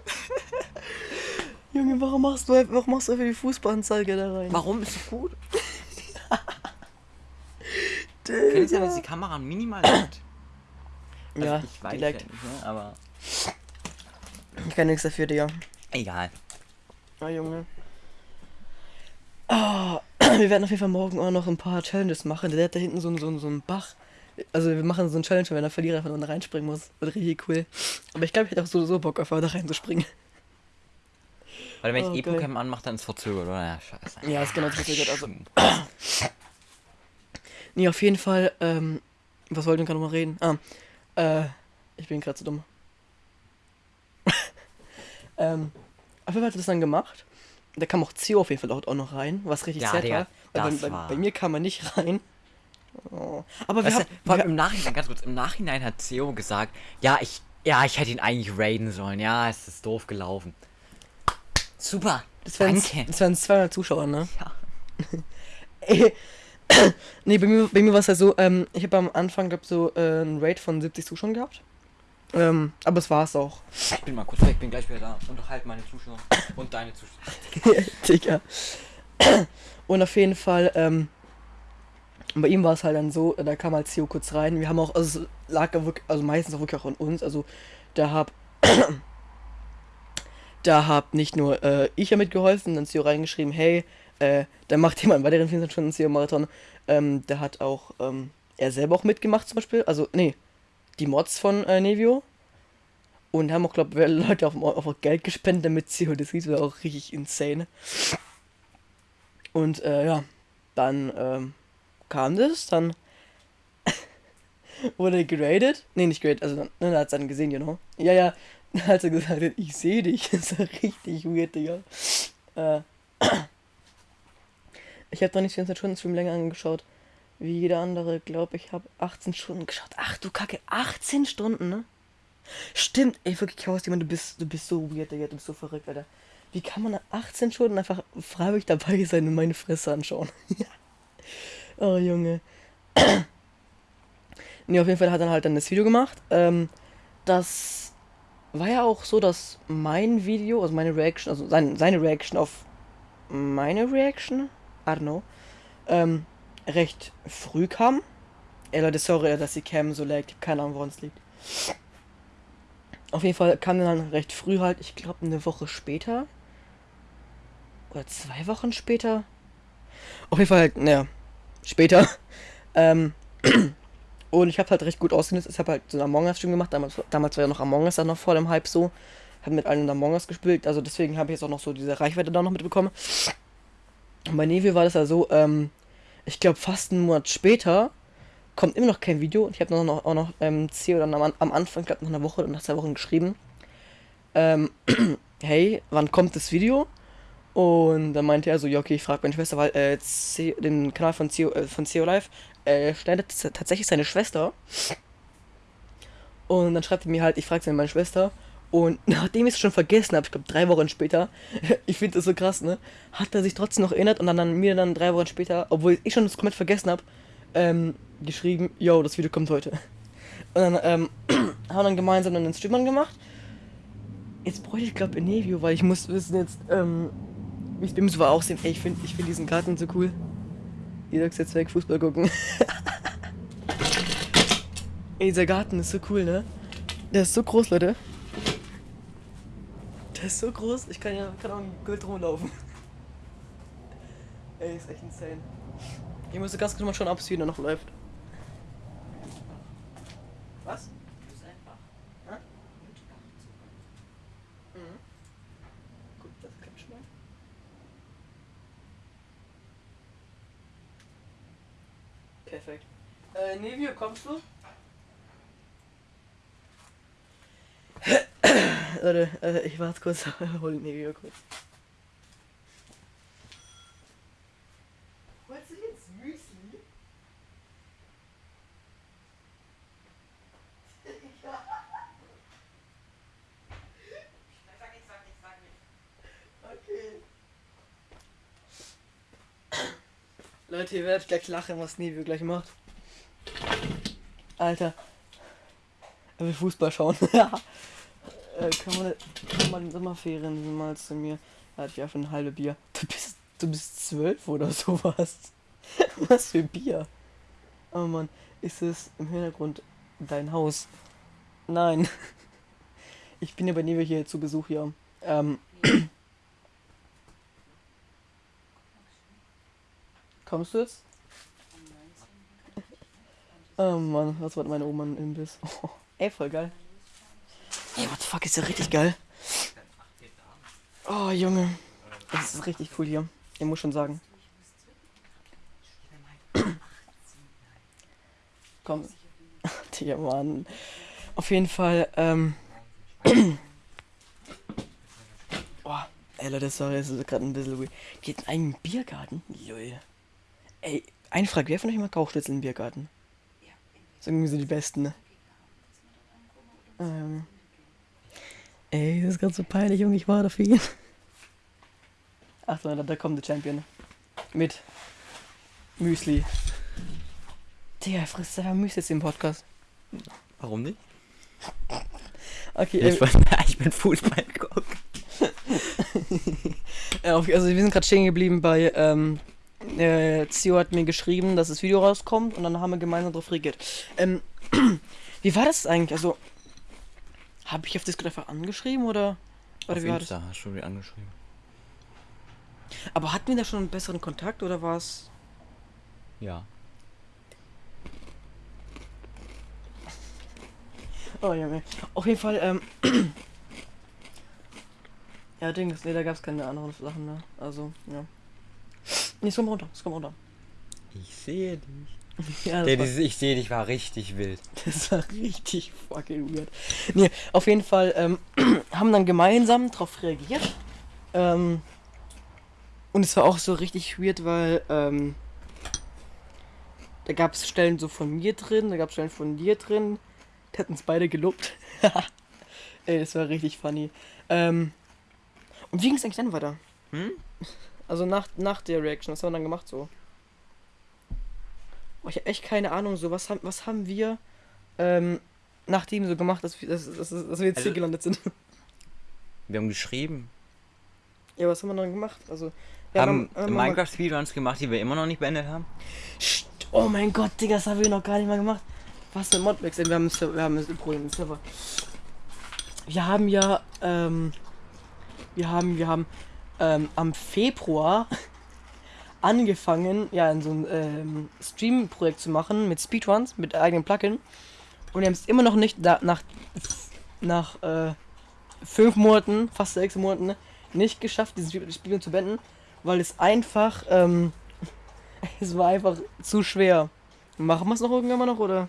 S2: Junge, warum machst du, warum machst du einfach die Fußballanzeige da rein?
S1: Warum ist so gut? Kann es sein, dass die Kamera minimal hat? Also
S2: Ja,
S1: ich weiß
S2: die
S1: ja
S2: leckt.
S1: nicht, ne? aber
S2: Ich kann nichts dafür, Digga.
S1: egal.
S2: Ah, Junge. Ah, wir werden auf jeden Fall morgen auch noch ein paar Challenges machen. Der hat da hinten so, so, so einen Bach. Also wir machen so einen Challenge, wenn der Verlierer nur da reinspringen muss. Wird richtig cool. Aber ich glaube, ich hätte auch so, so Bock, einfach da reinzuspringen.
S1: Weil wenn
S2: Oh,
S1: ich
S2: geil.
S1: Epocam anmache, dann ist es verzögert, oder? Ja, scheiße.
S2: Ja, ist genau das verzögert, also. Nee, auf jeden Fall, ähm, was wollte ich gerade noch mal reden? Ah, äh, ich bin gerade zu dumm. ähm, auf jeden Fall hat er das dann gemacht. Da kam auch Zio auf jeden Fall auch noch rein, was richtig
S1: Ja,
S2: sad war. Bei, bei,
S1: war-
S2: bei mir kam er nicht rein. Oh. Aber wir haben,
S1: vor allem im Nachhinein, ganz kurz, im Nachhinein hat Theo gesagt, ja, ich, ja, ich hätte ihn eigentlich raiden sollen. Ja, es ist doof gelaufen. Super.
S2: das waren,
S1: Danke.
S2: das waren 200 Zuschauer, ne?
S1: Ja.
S2: Ey, nee, bei mir, bei mir war es ja so, ähm, ich habe am Anfang, glaube so äh, einen Rate von 70 Zuschauern gehabt. Ähm, aber es war es auch.
S1: Ich bin mal kurz weg, bin gleich wieder da. Unterhalte meine Zuschauer und deine Zuschauer.
S2: Digga. Und auf jeden Fall, ähm, bei ihm war es halt dann so, da kam halt Theo kurz rein. Wir haben auch, also es lag ja wirklich, also meistens auch wirklich auch an uns. Also da hab, da hab nicht nur äh, ich ja mitgeholfen, dann Theo reingeschrieben, hey, äh, da macht jemand einen weiteren 24 Stunden Theo Marathon. Ähm, da hat auch ähm, er selber auch mitgemacht zum Beispiel. Also, nee, die Mods von äh, Nevio. Und haben auch, glaube ich, Leute auf, auf Geld gespendet, damit Theo das sieht. Das war auch richtig insane. Und äh, ja, dann ähm, kam das, dann wurde geradet. Nee, nicht geradet, also dann, dann hat es dann gesehen, you know. Ja, ja, dann hat er gesagt, ich sehe dich. Das war richtig weird, Digga. Äh, ich habe noch nicht 24 Stunden Stream länger angeschaut. Wie jeder andere, glaube ich, habe 18 Stunden geschaut. Ach du Kacke, 18 Stunden, ne? Stimmt, ey, wirklich, Chaos, Mann, du bist, du bist so weird, Digga, du bist so verrückt, Alter. Wie kann man nach 18 Stunden einfach freiwillig dabei sein und meine Fresse anschauen? oh, Junge. nee, auf jeden Fall hat er halt dann das Video gemacht. Ähm, das war ja auch so, dass mein Video, also meine Reaction, also sein, seine Reaction auf meine Reaction, I don't know, ähm, recht früh kam. Ey Leute, sorry, dass die Cam so laggt. Ich hab keine Ahnung, woran es liegt. Auf jeden Fall kam dann recht früh halt, ich glaube eine Woche später. Oder zwei Wochen später. Auf jeden Fall halt, naja, später. Ähm, und ich habe halt recht gut ausgenutzt. Ich habe halt so einen Among Us Stream gemacht. Damals, damals war ja noch Among Us dann noch vor dem Hype so. Habe mit allen Among Us gespielt. Also deswegen habe ich jetzt auch noch so diese Reichweite da noch mitbekommen. Und bei Neville war das ja so, ähm, ich glaube fast einen Monat später kommt immer noch kein Video. Und ich habe noch, auch noch ähm, CEO dann am, am Anfang, glaube nach einer Woche oder nach zwei Wochen geschrieben. Ähm, hey, wann kommt das Video? Und dann meinte er so, ja, okay, ich frage meine Schwester, weil äh, C den Kanal von CEO, äh, von CEO Live äh, schneidet tatsächlich seine Schwester. Und dann schreibt er mir halt, ich frage seine meine Schwester. Und nachdem ich es schon vergessen habe, ich glaube drei Wochen später, ich finde das so krass, ne, hat er sich trotzdem noch erinnert und dann, dann mir dann drei Wochen später, obwohl ich schon das komplett vergessen habe, ähm, geschrieben, yo, das Video kommt heute. Und dann ähm, haben wir dann gemeinsam dann den Stream angemacht. Jetzt bräuchte ich glaube Enevio, weil ich muss wissen jetzt, ähm, mir so war aussehen. Ey, ich finde ich find diesen Garten so cool. Ich sag's jetzt weg, Fußball gucken. Ey, dieser Garten ist so cool, ne? Der ist so groß, Leute. Der ist so groß, ich kann ja kann auch in Gold rumlaufen. Ey, ist echt insane. Ich muss ganz kurz mal schauen, ob es wieder noch läuft. Was? Hä? Mhm. Gut, das klappt schon mal. Perfekt. Äh, Nevio, kommst du? Leute, äh, ich warte kurz, hol Nevio kurz. Holst du jetzt Müsli? Okay. Leute, ihr werdet gleich lachen, was Nevio gleich macht. Alter. Er will Fußball schauen. äh, kann, man, kann man in Sommerferien mal zu mir. Da hatte ich einfach ein halbes Bier. Du bist, du bist zwölf oder sowas. Was für Bier? Oh Mann, ist es im Hintergrund dein Haus? Nein. Ich bin ja bei Newe hier zu Besuch hier. Ähm. Kommst du jetzt? Oh Mann, was war meine Oma ein Imbiss? Oh, ey, voll geil. Ey, what the fuck, ist ja richtig geil. Oh, Junge. Das ist richtig cool hier. Ich muss schon sagen. Komm. Digga, Mann. Auf jeden Fall, ähm. Boah, ey Leute, sorry, das ist gerade ein bisschen weird. Geht in einen Biergarten? Lol. Ey, eine Frage, wer von euch mag Rauchschnitzel im Biergarten? Das sind irgendwie so die besten, ne? Ähm. Ey, das ist gerade so peinlich, Junge, ich war da für ihn. Ach so, da, da kommt der Champion. Mit Müsli. Digga, frisst einfach Müsli jetzt im Podcast.
S1: Warum nicht?
S2: Okay,
S1: Ich,
S2: äh,
S1: bin, ich bin Fußball gucken.
S2: also wir sind gerade stehen geblieben bei, ähm, äh, Zio hat mir geschrieben, dass das Video rauskommt und dann haben wir gemeinsam drauf reagiert. Ähm, wie war das eigentlich? Also, habe ich auf Discord einfach angeschrieben oder? Oder
S1: Auf
S2: wie war das?
S1: Hast du mir angeschrieben.
S2: Aber hatten wir da schon einen besseren Kontakt oder war es?
S1: Ja.
S2: Oh Junge. Auf jeden Fall, ähm. ja, Dings, nee, da gab es keine anderen Sachen, ne? Also, ja. Nee, es kommt runter, es kommt runter.
S1: Ich sehe dich.
S2: ja,
S1: Der,
S2: war,
S1: dieses Ich sehe dich war richtig wild.
S2: das war richtig fucking weird. Nee, auf jeden Fall, ähm, haben dann gemeinsam drauf reagiert. Ähm. Und es war auch so richtig weird, weil, ähm. Da gab es Stellen so von mir drin, da gab es Stellen von dir drin. Die hatten es beide gelobt. Ey, das war richtig funny. Ähm, und wie ging es eigentlich dann weiter?
S1: Hm?
S2: Also nach, nach der Reaction, was haben wir dann gemacht so? Oh, ich habe echt keine Ahnung, so was haben, was haben wir ähm, nachdem so gemacht, dass wir, dass, dass, dass wir jetzt
S1: Also-
S2: hier gelandet sind?
S1: Wir haben geschrieben.
S2: ja, was haben wir dann gemacht? Also,
S1: haben
S2: dann- dann haben wir-
S1: Minecraft-Speedruns gemacht, die wir immer noch nicht beendet haben.
S2: Sch- Oh mein Gott, Digga, das haben wir noch gar nicht mal gemacht. Was für Modwechsel? Wir haben, wir haben ein Problem im Server. Wir haben ja, ähm, wir haben, wir haben ähm, am Februar angefangen, ja, in so ein ähm, Stream-Projekt zu machen mit Speedruns, mit eigenen Plugin. Und wir haben es immer noch nicht da, nach, nach äh, fünf Monaten, fast sechs Monaten, nicht geschafft, Spiel- Spiel zu beenden, weil es einfach, ähm, es war einfach zu schwer. Machen wir es noch irgendwann mal noch, oder?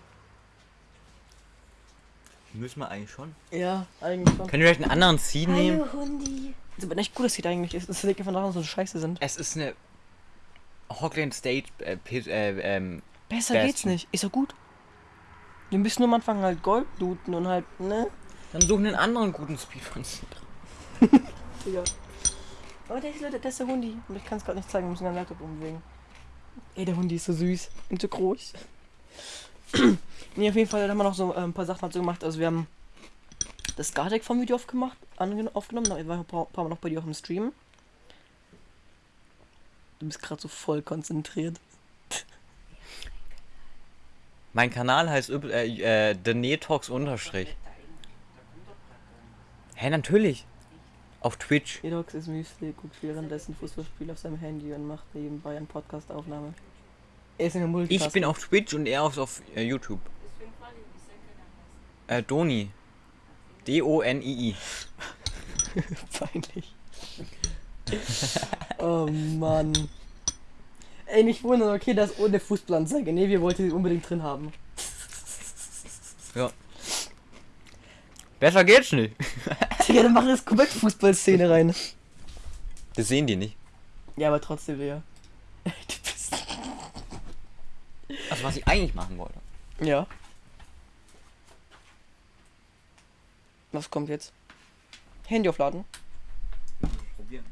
S1: Müssen wir eigentlich schon.
S2: Ja, eigentlich schon.
S1: Können wir vielleicht einen anderen Seed nehmen?
S2: Hundi. Das ist aber echt gut, dass Sieht eigentlich ist. Das einfach daran, dass so scheiße sind.
S1: Es ist eine Hogland State äh, äh, ähm,
S2: Besser
S1: Bastion.
S2: geht's nicht. Ist doch gut. Wir müssen nur am Anfang halt Gold looten und halt, ne?
S1: Dann suchen einen anderen guten Speedruns.
S2: Digga. Oh, der ist, Leute, der ist der Hundi. Und ich kann es gerade nicht zeigen, wir müssen den Laptop umwegen. Ey, der Hundi ist so süß und so groß. nee, auf jeden Fall haben wir noch so äh, ein paar Sachen dazu gemacht. Also wir haben das Gardeck vom Video aufgemacht, aufgenommen. Ich war ein paar, paar Mal noch bei dir auch im Stream. Du bist gerade so voll konzentriert.
S1: Mein Kanal heißt äh, äh, The Netox unterstrich. Hä, natürlich. Auf Twitch.
S2: Edox ist Müsli, guckt währenddessen Fußballspiel auf seinem Handy und macht nebenbei eine Podcast-Aufnahme. Er ist in der Multitasking.
S1: Ich bin auf Twitch und er auf, auf äh, YouTube. Äh, Doni. D-O-N-I-I.
S2: Peinlich. oh Mann. Ey, nicht wundern, okay, das ohne Fußballanzeige. Nee, wir wollten sie unbedingt drin haben.
S1: Ja. Besser geht's nicht.
S2: Digga, dann mach jetzt komplett Fußballszene rein.
S1: Das sehen die nicht.
S2: Ja, aber trotzdem, Digga. Du bist.
S1: Also was ich eigentlich machen wollte.
S2: Ja. Was kommt jetzt? Handy aufladen.
S1: Probieren.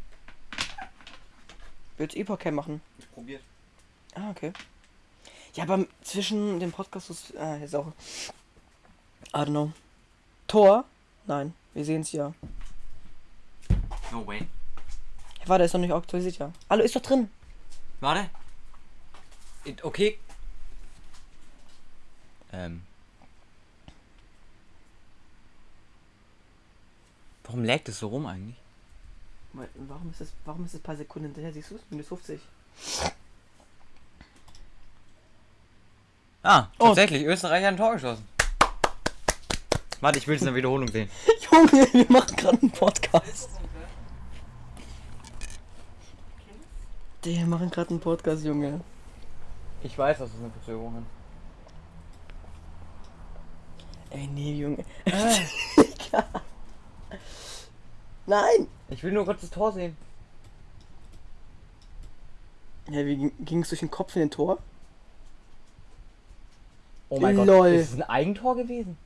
S2: Willst du Epoch-Cam machen?
S1: Ich probiert.
S2: Ah, okay. Ja, aber zwischen dem Podcast ist. Ah, jetzt auch. I don't know. Tor? Nein, wir sehen es ja.
S1: No way.
S2: Warte, ist noch nicht aktualisiert, ja. Hallo, ist doch drin.
S1: Warte. Okay. Ähm. Warum lägt es so rum eigentlich?
S2: Warum ist das, warum ist das paar Sekunden hinterher? Siehst du es? Minus 50.
S1: Ah,
S2: Oh.
S1: tatsächlich, Österreich hat ein Tor geschossen. Warte, ich will es in der Wiederholung sehen.
S2: Junge, wir machen gerade einen Podcast. Wir machen gerade einen Podcast, Junge.
S1: Ich weiß, dass es eine Verzögerung ist.
S2: Ey, nee, Junge. Nein!
S1: Ich will nur kurz das Tor sehen.
S2: Ja, wie ging es durch den Kopf in den Tor?
S1: Oh mein
S2: Lol.
S1: Gott, ist es ein Eigentor gewesen?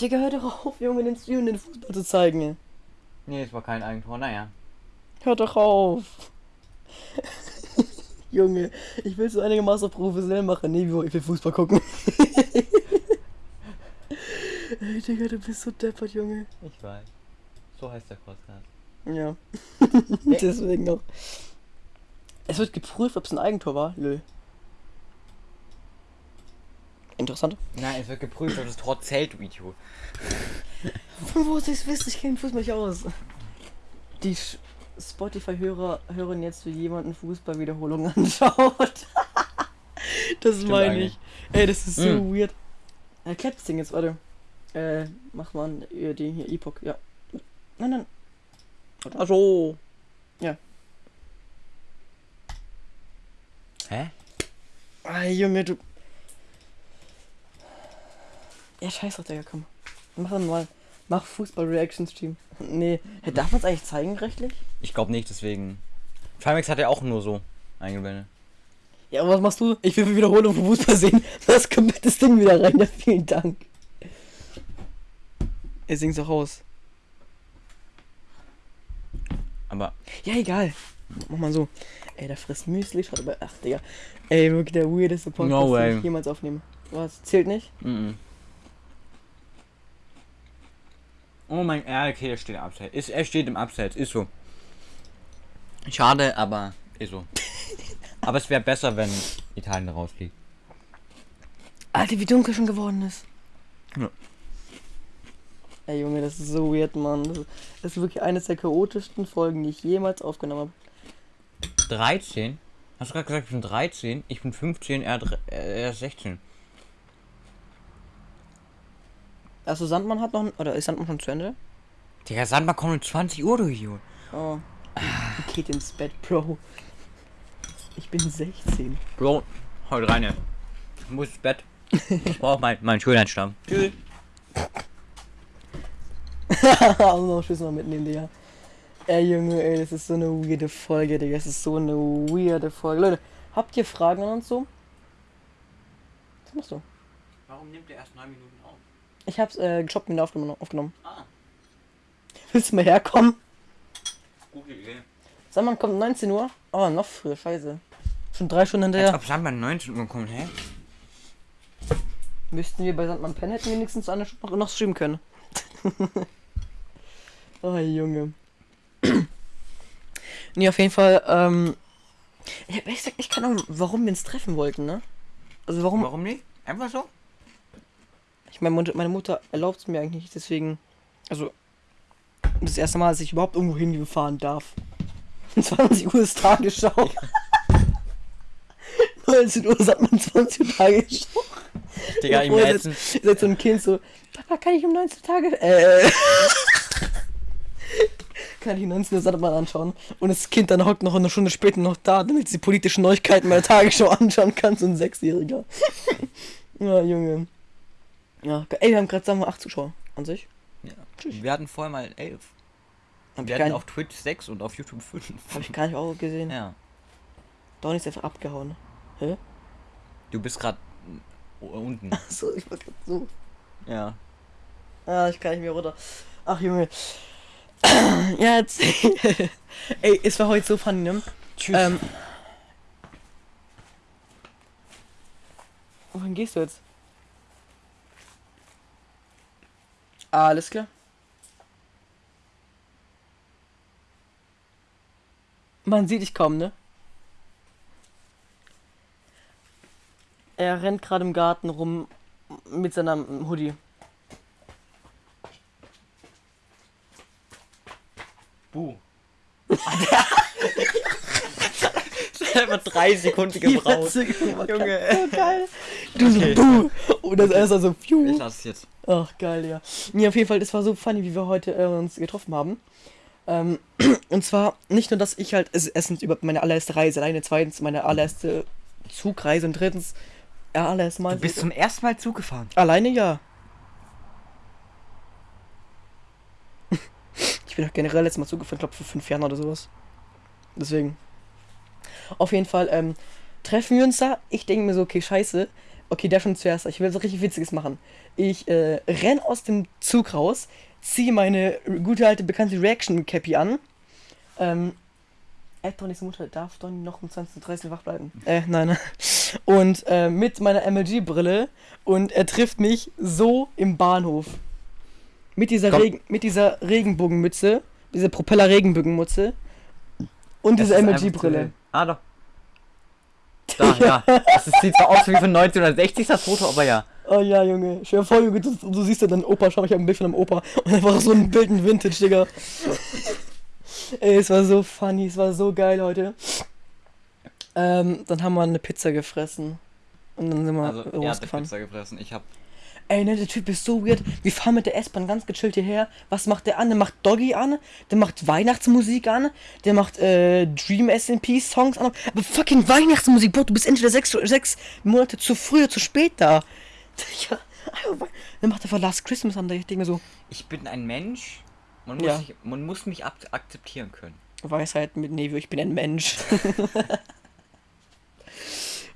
S2: Digga, hör doch auf, Junge, den Stream den Fußball zu zeigen.
S1: Nee, es war kein Eigentor, naja.
S2: Hör doch auf. Junge, ich will so einigermaßen professionell machen. Nee, ich will Fußball gucken. Ey, Digga, du bist so deppert, Junge.
S1: Ich weiß. So heißt der Podcast.
S2: Ja. Deswegen auch. Es wird geprüft, ob es ein Eigentor war. Lö. Interessant.
S1: Nein, es wird geprüft, ob das Tor zählt, Video.
S2: Von wo soll ich's wissen? Ich kenne Fußball nicht aus. Die Sch- Spotify-Hörer hören jetzt, wie jemand eine Fußballwiederholung anschaut. das meine
S1: eigentlich.
S2: ich. Ey, das ist so
S1: Mm.
S2: weird. Er klappt das Ding jetzt, warte. Äh, mach mal an, äh, den hier, Epoch, ja. Nein, nein. Also.
S1: Hä?
S2: Ah, Junge, du. Ja, scheiß doch, Digga, komm. Mach mal. Mach Fußball-Reaction-Stream. Nee. Darf man es eigentlich zeigen, rechtlich?
S1: Ich glaube nicht, deswegen. Trimax hat ja auch nur so eingeblendet.
S2: Ja, aber was machst du? Ich will für Wiederholung vom Fußball sehen. Das kommt das Ding wieder rein. Ja, vielen Dank. Er singt's auch aus.
S1: Aber
S2: Ja, egal. Mach mal so. Ey, der frisst Müsli, schaut aber. Ach, Digga. Ey, wirklich der weirdeste Podcast,
S1: No
S2: den
S1: way.
S2: ich jemals aufnehme. Was? Zählt nicht?
S1: Mhm. Oh mein ja, okay, er steht im Abseits. Ist, er steht im Abseits, ist so. Schade, aber ist so. Aber es wäre besser, wenn Italien rausfliegt.
S2: Alter, wie dunkel schon geworden ist.
S1: Ja.
S2: Ey Junge, das ist so weird, Mann. Das ist, wirklich eines der chaotischsten Folgen, die ich jemals aufgenommen habe.
S1: 13? Hast du gerade gesagt, ich bin 13? Ich bin 15, er, äh, er ist 16.
S2: Also Sandmann hat noch... ein- Oder ist Sandmann schon zu Ende?
S1: Digga, Sandmann kommt um 20 Uhr, du Idiot.
S2: Oh. Geht ins Bett, Bro. Ich bin 16.
S1: Bro, heute rein, ja. Ich muss ins Bett. Ich brauche mein, meinen Schönheitsstamm. Tschüss.
S2: also noch Schiss mal mitnehmen, Digga. Ey, Junge, ey, das ist so eine weirde Folge, Digga. Das ist so eine weirde Folge. Leute, habt ihr Fragen an uns so? Was machst du?
S1: Warum nimmt er erst 9 Minuten auf?
S2: Ich hab's äh, geshoppt und aufgenommen. aufgenommen.
S1: Ah,
S2: Willst du mal herkommen?
S1: Gute Idee.
S2: Sandmann kommt um 19 Uhr. Oh, noch früher, scheiße. Schon drei Stunden
S1: Als
S2: hinterher.
S1: ob Sandmann 19 Uhr kommt, hä?
S2: Müssten wir bei Sandmann Pen hätten wenigstens eine Stunde noch, streamen können. oh, Junge. nee, auf jeden Fall, ähm. Ich hab ehrlich gesagt, ich keine Ahnung, warum wir uns treffen wollten, ne? Also warum.
S1: Warum nicht? Einfach so?
S2: Ich meine, meine Mutter erlaubt es mir eigentlich nicht, deswegen. Also. Das erste Mal, dass ich überhaupt irgendwo hinfahren darf. 20 Uhr ist Tagesschau. 19 Uhr sagt man 20 Uhr Tagesschau.
S1: Digga,
S2: Obwohl,
S1: letzten.
S2: Ihr seid so ein Kind so, Papa, kann ich um 19 Tage. Äh. kann ich um 19 Uhr Sandmann anschauen. Und das Kind dann hockt noch eine Stunde später noch da, damit es die politischen Neuigkeiten bei der Tagesschau anschauen kann, so ein Sechsjähriger. ja, Junge. Ja, ey, wir haben gerade sagen wir 8 Zuschauer an sich. Tschüss.
S1: Wir hatten vorher mal 11.
S2: Hab
S1: Wir hatten auf Twitch 6 und auf YouTube 5.
S2: hab ich gar nicht auch gesehen.
S1: Ja.
S2: Donny ist einfach abgehauen. Hä?
S1: Du bist gerade unten.
S2: So, ich war grad so.
S1: Ja.
S2: Ah, ich kann nicht mehr runter. Ach, Junge. ja, jetzt. Ey, es war heute so funny, ne?
S1: Tschüss.
S2: Ähm, wohin gehst du jetzt? Alles klar. Man sieht dich kaum, ne? Er rennt gerade im Garten rum mit seinem Hoodie.
S1: Buh. das hat einfach drei Sekunden gebraucht.
S2: Junge.
S1: Junge.
S2: So geil. Du so,
S1: Okay.
S2: buh. Und das erst so,
S1: Ich
S2: pfiuh.
S1: lass es jetzt.
S2: Ach, geil, ja. Nee, auf jeden Fall, das war so funny, wie wir heute äh, uns getroffen haben. Ähm, und zwar nicht nur, dass ich halt, erstens über meine allererste Reise alleine, zweitens meine allererste Zugreise und drittens, ja, allererste Mal.
S1: Du bist zum ersten Mal Zug gefahren.
S2: Alleine ja. Ich bin auch generell letztes Mal zugefahren, glaube vor fünf Jahren oder sowas. Deswegen. Auf jeden Fall, ähm, treffen wir uns da. Ich denke mir so, okay, scheiße. Okay, der schon zuerst. Ich will so richtig Witziges machen. Ich äh, renn aus dem Zug raus, ziehe meine gute alte bekannte Reaction Cappy an. Ähm, Ed Donnys Mutter darf Donny noch um 20.30 Uhr wach bleiben. Äh, nein, nein. Und äh, mit meiner MLG-Brille und er trifft mich so im Bahnhof. Mit dieser,
S1: Komm.
S2: Regen, mit dieser Regenbogenmütze, diese Propeller-Regenbogenmütze und diese MLG-Brille.
S1: Ah, doch. Da, ja. Das ist- sieht zwar aus wie von 1960 das Foto, aber ja.
S2: Oh ja, Junge. Stell dir vor, Junge, du, du siehst ja deinen Opa, schau, ich habe ein Bild von deinem Opa und einfach so ein Bild in Vintage, Digga. Ey, es war so funny, es war so geil heute. Ähm, dann haben wir eine Pizza gefressen. Und dann sind wir
S1: Also, er hat
S2: losgefahren.
S1: Pizza gefressen. Ich hab.
S2: Ey, ne, der Typ ist so weird. Wir fahren mit der S-Bahn ganz gechillt hierher. Was macht der an? Der macht Doggy an, der macht Weihnachtsmusik an, der macht äh, Dream SMP Songs an. Aber fucking Weihnachtsmusik, Bro, du bist entweder sechs, sechs Monate zu früh oder zu spät da. Ja, dann macht er einfach Last Christmas an. Ich denke mir so,
S1: Ich bin ein Mensch. Man muss,
S2: Ja.
S1: sich, man muss mich ak akzeptieren können.
S2: Weisheit mit Nevio, ich bin ein Mensch.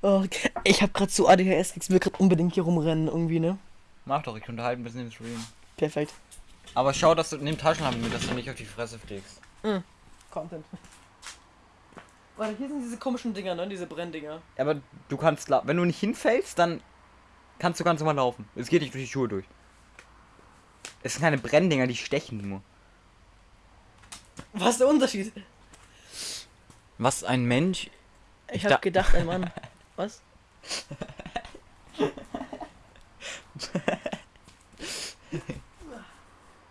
S2: oh, ich hab grad so ADHS, ich will grad unbedingt hier rumrennen irgendwie, ne?
S1: Mach doch, ich unterhalte ein bisschen im Stream.
S2: Perfekt.
S1: Aber schau, dass du nimm Taschenlampe mit, dass du nicht auf die Fresse fliegst.
S2: Content. Warte, hier sind diese komischen Dinger, ne? Diese Brenndinger.
S1: Aber du kannst, la- wenn du nicht hinfällst, dann kannst du ganz normal laufen. Es geht nicht durch die Schuhe durch. Es sind keine Brenndinger, die stechen nur.
S2: Was ist der Unterschied?
S1: Was ein Mensch
S2: Ich
S1: Ich
S2: hab gedacht, ein Mann. Was?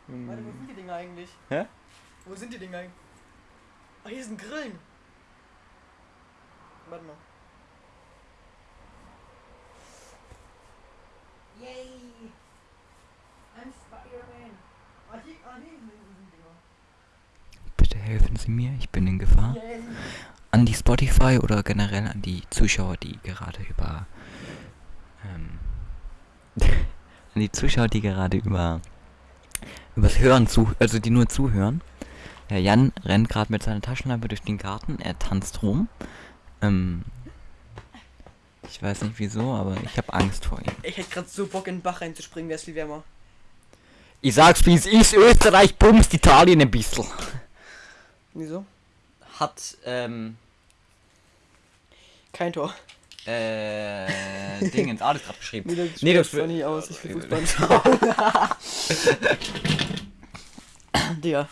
S2: Warte, wo sind die Dinger eigentlich?
S1: Hä?
S2: Wo sind die Dinger eigentlich? Ah, hier sind Grillen. Warte mal. Yay! I'm Spider-Man. Ah, ah, Dinger.
S1: Bitte helfen Sie mir, ich bin in Gefahr.
S2: Yay!
S1: An die Spotify oder generell an die Zuschauer, die gerade über. Ähm, an die Zuschauer, die gerade über. übers Hören zu. also die nur zuhören. Der Jan rennt gerade mit seiner Taschenlampe durch den Garten, er tanzt rum. Ähm, ich weiß nicht wieso, aber ich habe Angst vor ihm.
S2: Ich hätte gerade so Bock in den Bach reinzuspringen, wäre es viel wärmer.
S1: Ich sag's wie es ist, Österreich bumst Italien ein bisschen.
S2: Wieso?
S1: Hat, ähm,
S2: Kein Tor.
S1: äh, Dingens, alles gerade geschrieben.
S2: Nee, das
S1: Nee, das
S2: nicht aus. Ich will Fußball schauen. Digga.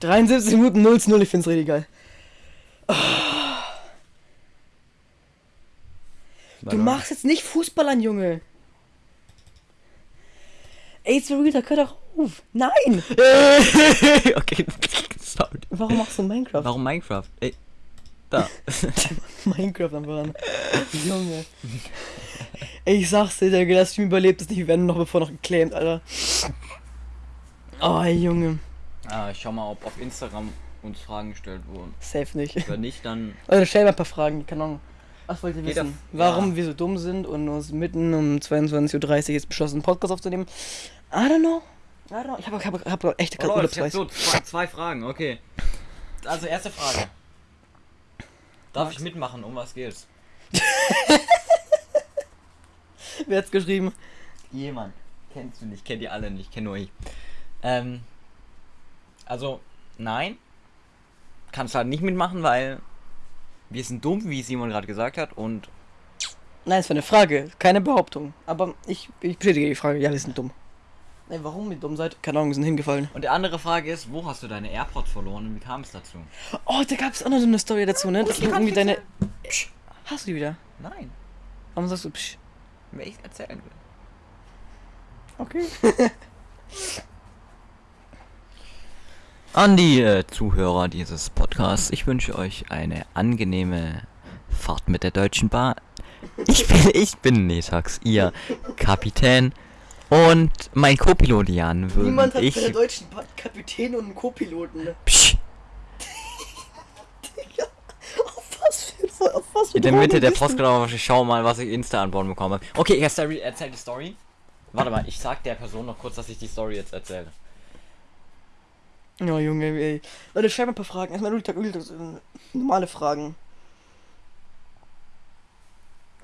S2: 73 Minuten 0 zu 0, ich find's richtig geil. Du machst jetzt nicht Fußball an, Junge. Ey, Zarita, hör doch auf. Nein!
S1: okay, sorry.
S2: Warum machst du Minecraft?
S1: Warum Minecraft? Ey, da.
S2: Minecraft am Bahn. Junge. Ey, ich sag's dir, der der Stream überlebt es nicht. Wir werden noch bevor noch geclaimed, Alter. Oh, Junge.
S1: ah, ich schau mal, ob auf Instagram uns Fragen gestellt wurden.
S2: Safe nicht.
S1: Wenn nicht, dann.
S2: Also stell mal ein paar Fragen, keine Ahnung. Was wollt ihr
S1: Geht
S2: wissen?
S1: auf-
S2: Warum
S1: ja.
S2: wir so dumm sind und uns mitten um 22.30 Uhr jetzt beschlossen, einen Podcast aufzunehmen? I don't know. I don't know. Ich habe hab, hab echt
S1: Oh,
S2: gerade
S1: ich hab
S2: Urlaubsreis.
S1: so zwei, zwei Fragen, okay. Also, erste Frage. Darf ich mitmachen? Um was geht's?
S2: Wer hat's geschrieben?
S1: Jemand. Kennst du nicht, kennt ihr alle nicht, kenn nur ich. Ähm. Also, nein. Kannst halt nicht mitmachen, weil wir sind dumm, wie Simon gerade gesagt hat, und
S2: Nein, es war eine Frage, keine Behauptung. Aber ich, ich bestätige die Frage. Ja, wir sind dumm. Nein, warum ihr dumm seid? Keine Ahnung, wir sind hingefallen.
S1: Und die andere Frage ist, wo hast du deine AirPods verloren und wie kam es dazu?
S2: Oh, da gab es auch noch so eine Story dazu, ne? Dass
S1: die kann
S2: irgendwie deine. Psch, hast du die wieder?
S1: Nein,
S2: Warum sagst du psch?
S1: wenn ich erzählen will.
S2: Okay.
S1: An die äh, Zuhörer dieses Podcasts, ich wünsche euch eine angenehme Fahrt mit der Deutschen Bahn. Ich bin, ich bin Netax, ihr Kapitän. Und mein Co-Pilot Jan
S2: Niemand hat
S1: ich.
S2: bei der deutschen Bahn Kapitän und einen Co-Piloten.
S1: Psch,
S2: Auf was für, auf was für
S1: in der Mitte der? Postgrabe, ich schau mal, was ich Insta an Bord bekomme. Okay, erzähl die Story. Warte mal, ich sag der Person noch kurz, dass ich die Story jetzt erzähle.
S2: Ja, Junge, ey. Leute, schreibt mal ein paar Fragen. Erstmal Ultag, äh, normale Fragen.